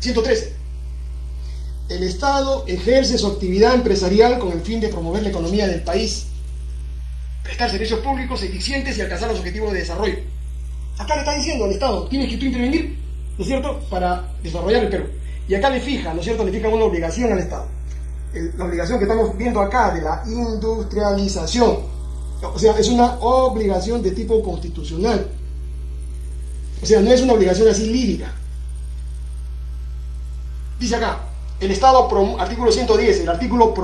S1: 113 el Estado ejerce su actividad empresarial con el fin de promover la economía del país, prestar servicios públicos eficientes y alcanzar los objetivos de desarrollo. Acá le está diciendo al Estado, tienes que tú intervenir, ¿no es cierto?, para desarrollar el Perú. Y acá le fija, ¿no es cierto?, le fija una obligación al Estado. La obligación que estamos viendo acá de la industrialización. O sea, es una obligación de tipo constitucional. O sea, no es una obligación así lírica. Dice acá, el Estado, artículo 110, el, artículo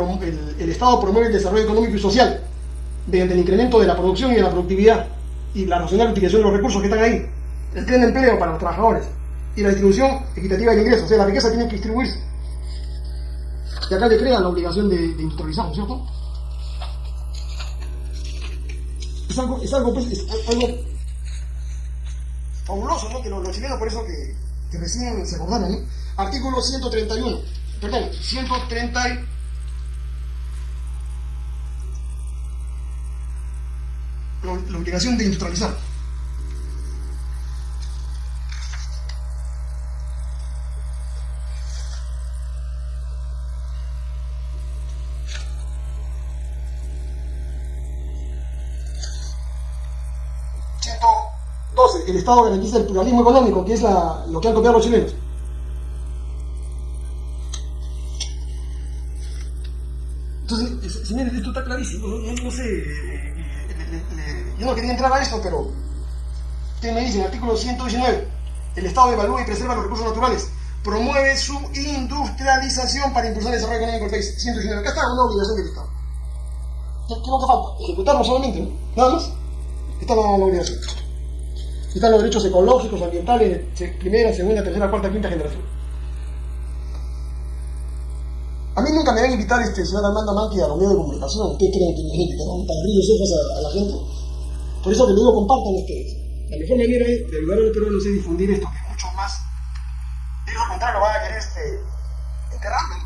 S1: el, Estado promueve el desarrollo económico y social mediante el incremento de la producción y de la productividad y la racional utilización de los recursos que están ahí, el pleno empleo para los trabajadores y la distribución equitativa de ingresos, o sea, la riqueza tiene que distribuirse. Y acá le crean la obligación de, de industrializar, ¿no es cierto? Es algo, es algo, pues, es algo fabuloso, ¿no? Que los, chilenos por eso que, que recién se acordaron, ¿no? Artículo 131 perdón, 130 la, obligación de industrializar. el Estado garantiza el pluralismo económico, que es la, lo que han copiado los chilenos. ¿Qué me dice? artículo 119, el Estado evalúa y preserva los recursos naturales, promueve su industrialización para impulsar el desarrollo económico del país. 119, acá está una obligación del Estado. ¿Qué, qué te falta? Ejecutarlo solamente, ¿no? Nada más. Está la, obligación. Están los derechos ecológicos, ambientales, primera, segunda, tercera, cuarta, quinta generación. A mí nunca me van a invitar este señor Armando Manqui a los medios de comunicación. ¿Ustedes creen que mi gente que para abrir los ojos a, la gente? Por eso que digo, compartan ustedes. La mejor manera de ayudar a los peruanos es difundir esto, que mucho más. De lo contrario, van a querer este, enterrarme.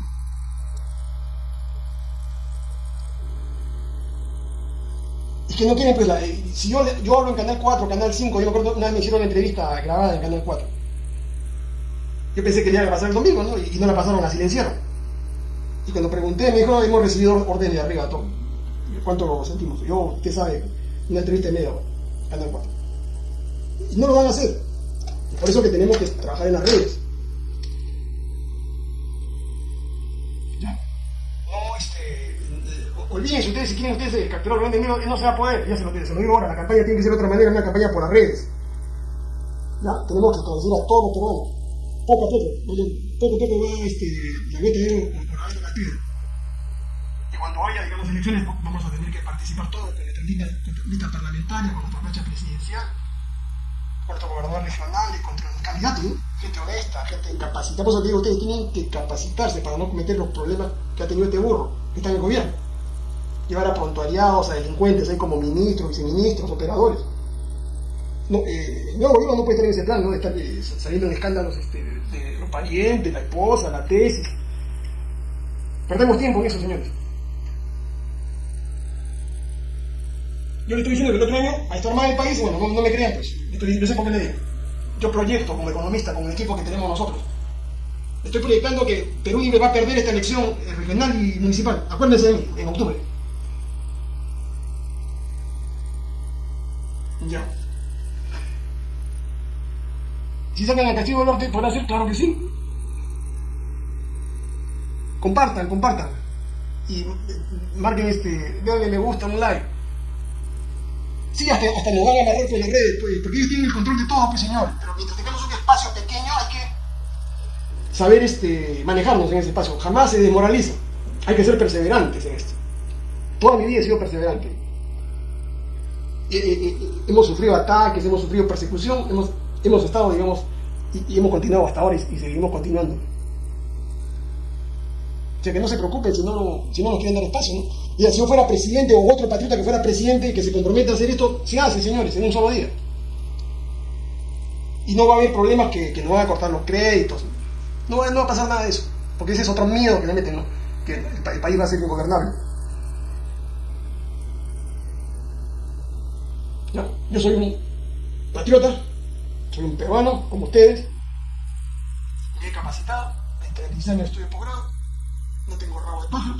S1: Y que no quieren, pues, la, eh, si yo, yo hablo en Canal 4, Canal 5, yo me acuerdo, una vez me hicieron una entrevista grabada en Canal 4. Yo pensé que le iba a pasar el domingo, ¿no? Y, y no la pasaron, la silenciaron. Y cuando pregunté, me dijo, hemos recibido órdenes de arriba, todo. ¿Cuánto lo sentimos? Yo, usted sabe, una entrevista de media hora, Canal 4. Y no lo van a hacer. por eso que tenemos que trabajar en las redes. Ya. No, este. Eh, olvídense ustedes, si quieren ustedes capturar el grande no se va a poder, ya se lo, se lo digo ahora, la campaña tiene que ser de otra manera, una campaña por las redes. ¿ya? Tenemos que traducir a todos los peruanos. Poco a poco, poco a poco va este, la gota de por la piedra. Y cuando haya, digamos, elecciones, vamos a tener que participar todos con nuestra lista, lista parlamentaria, con nuestra plancha presidencial, nuestro gobernador regional y contra el candidato, ¿no? gente honesta, gente incapacitada. Por eso digo, ustedes tienen que capacitarse para no cometer los problemas que ha tenido este burro que está en el gobierno. Llevar a prontuariados, a delincuentes ahí como ministros, viceministros, operadores. No, eh, el gobierno no puede estar en ese plan, ¿no? De estar eh, saliendo en escándalos este, de los parientes, la esposa, la tesis. Perdemos tiempo en eso, señores. Yo le estoy diciendo que el otro año a estar mal el país, bueno, no, me crean, pues. Estoy, no sé por qué le digo. Yo proyecto como economista, con el equipo que tenemos nosotros. Estoy proyectando que Perú Libre va a perder esta elección regional y municipal. Acuérdense de mí, en octubre. Ya. Si sacan al Castillo del Norte, ¿podrá ser? Claro que sí. Compartan, compartan. Y eh, marquen este, denle me gusta, un like. Sí, hasta, hasta nos van a amarrar por las redes, pues, porque ellos tienen el control de todo, pues señor. Pero mientras tengamos un espacio pequeño hay que saber este, manejarnos en ese espacio. Jamás se desmoraliza. Hay que ser perseverantes en esto. Toda mi vida he sido perseverante. hemos sufrido ataques, hemos sufrido persecución, hemos, hemos estado, digamos, y, hemos continuado hasta ahora y, seguimos continuando. O sea, que no se preocupen si no, si no nos quieren dar espacio, ¿no? Y si yo fuera presidente o otro patriota que fuera presidente y que se comprometa a hacer esto, se hace, señores, en un solo día. Y no va a haber problemas que, que nos van a cortar los créditos. No, no va a pasar nada de eso. Porque ese es otro miedo que le meten, ¿no? Que el, país va a ser ingobernable. Yo soy un patriota, soy un peruano, como ustedes, bien capacitado, 36 años de estudio posgrado, no tengo rabo de pájaro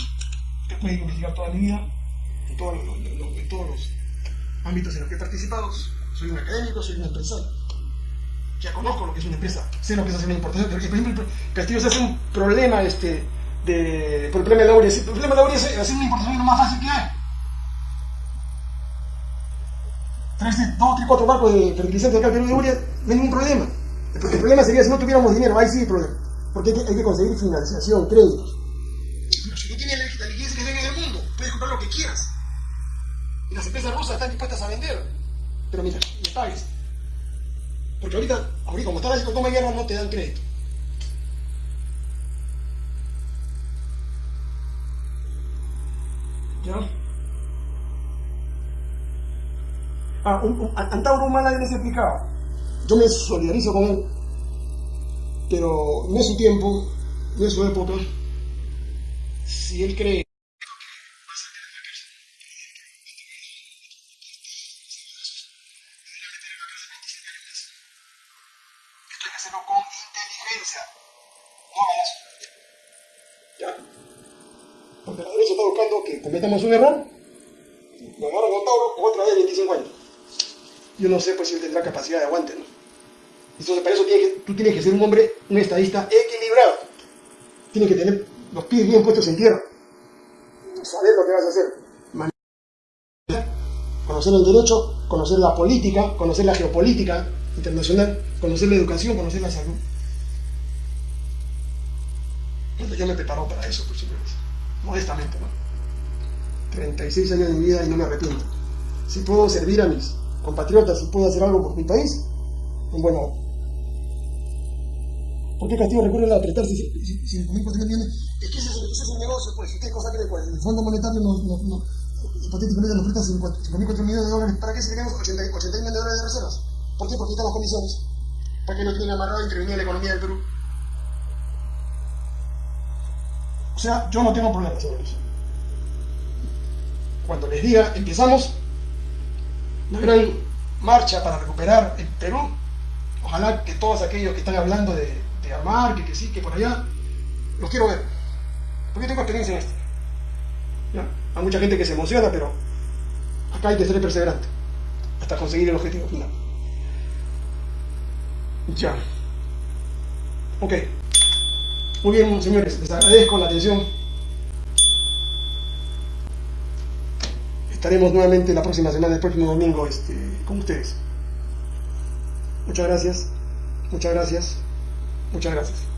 S1: que puede investigar toda mi vida, en, todos los ámbitos en los que he participado. Soy un académico, soy un empresario. Ya conozco lo que es una empresa, sé lo que es hacer una importación. Por ejemplo, Castillo se hace un problema este, de, por el problema de la urea. El problema de la urea es hacer una importación lo más fácil que hay. Traerse dos, tres, cuatro barcos de fertilizantes acá al de urea, no hay ningún problema. El, problema sería si no tuviéramos dinero, ahí sí hay problema. Porque hay que, hay que conseguir financiación, créditos. Pero si no tienes quieras. Y las empresas rusas están dispuestas a vender. Pero mira, pagues. Porque ahorita, ahorita como está la toma guerra, no te dan crédito. ¿Ya? Ah, un, un, Antauro Humana les he explicado. Yo me solidarizo con él. Pero no es su tiempo, no es su época si él cree cometamos un error, agarran con Tauro, otra vez 25 años. Yo no sé pues si él tendrá capacidad de aguante, ¿no? Entonces para eso que, tú tienes que ser un hombre, un estadista equilibrado. Tienes que tener los pies bien puestos en tierra. Saber lo que vas a hacer. Conocer el derecho, conocer la política, conocer la geopolítica internacional, conocer la educación, conocer la salud. Bueno, yo me preparo para eso, por supuesto. Modestamente, ¿no? 36 años de mi vida y no me arrepiento. Si puedo servir a mis compatriotas, si puedo hacer algo por mi país, buena hora. ¿Por qué Castillo recurre a apretarse 5.400 millones? Es que ese es, ese es el negocio, pues. ¿Usted cosa cree? Pues el Fondo Monetario nos, nos, nos, hipotéticamente nos presta 5.400 millones de dólares. ¿Para qué se tenemos 80, 80 millones de dólares de reservas? ¿Por qué? Porque están las condiciones. Para que no tienen amarrado intervenir en la economía del Perú. O sea, yo no tengo problemas, señores. Cuando les diga, empezamos la gran marcha para recuperar el Perú, ojalá que todos aquellos que están hablando de, de armar, que, que sí, que por allá, los quiero ver. Porque tengo experiencia en esto. Hay mucha gente que se emociona, pero acá hay que ser perseverante hasta conseguir el objetivo final. Ya. Ok. Muy bien, señores, les agradezco la atención. Estaremos nuevamente la próxima semana, el próximo domingo, este, con ustedes. Muchas gracias. Muchas gracias. Muchas gracias.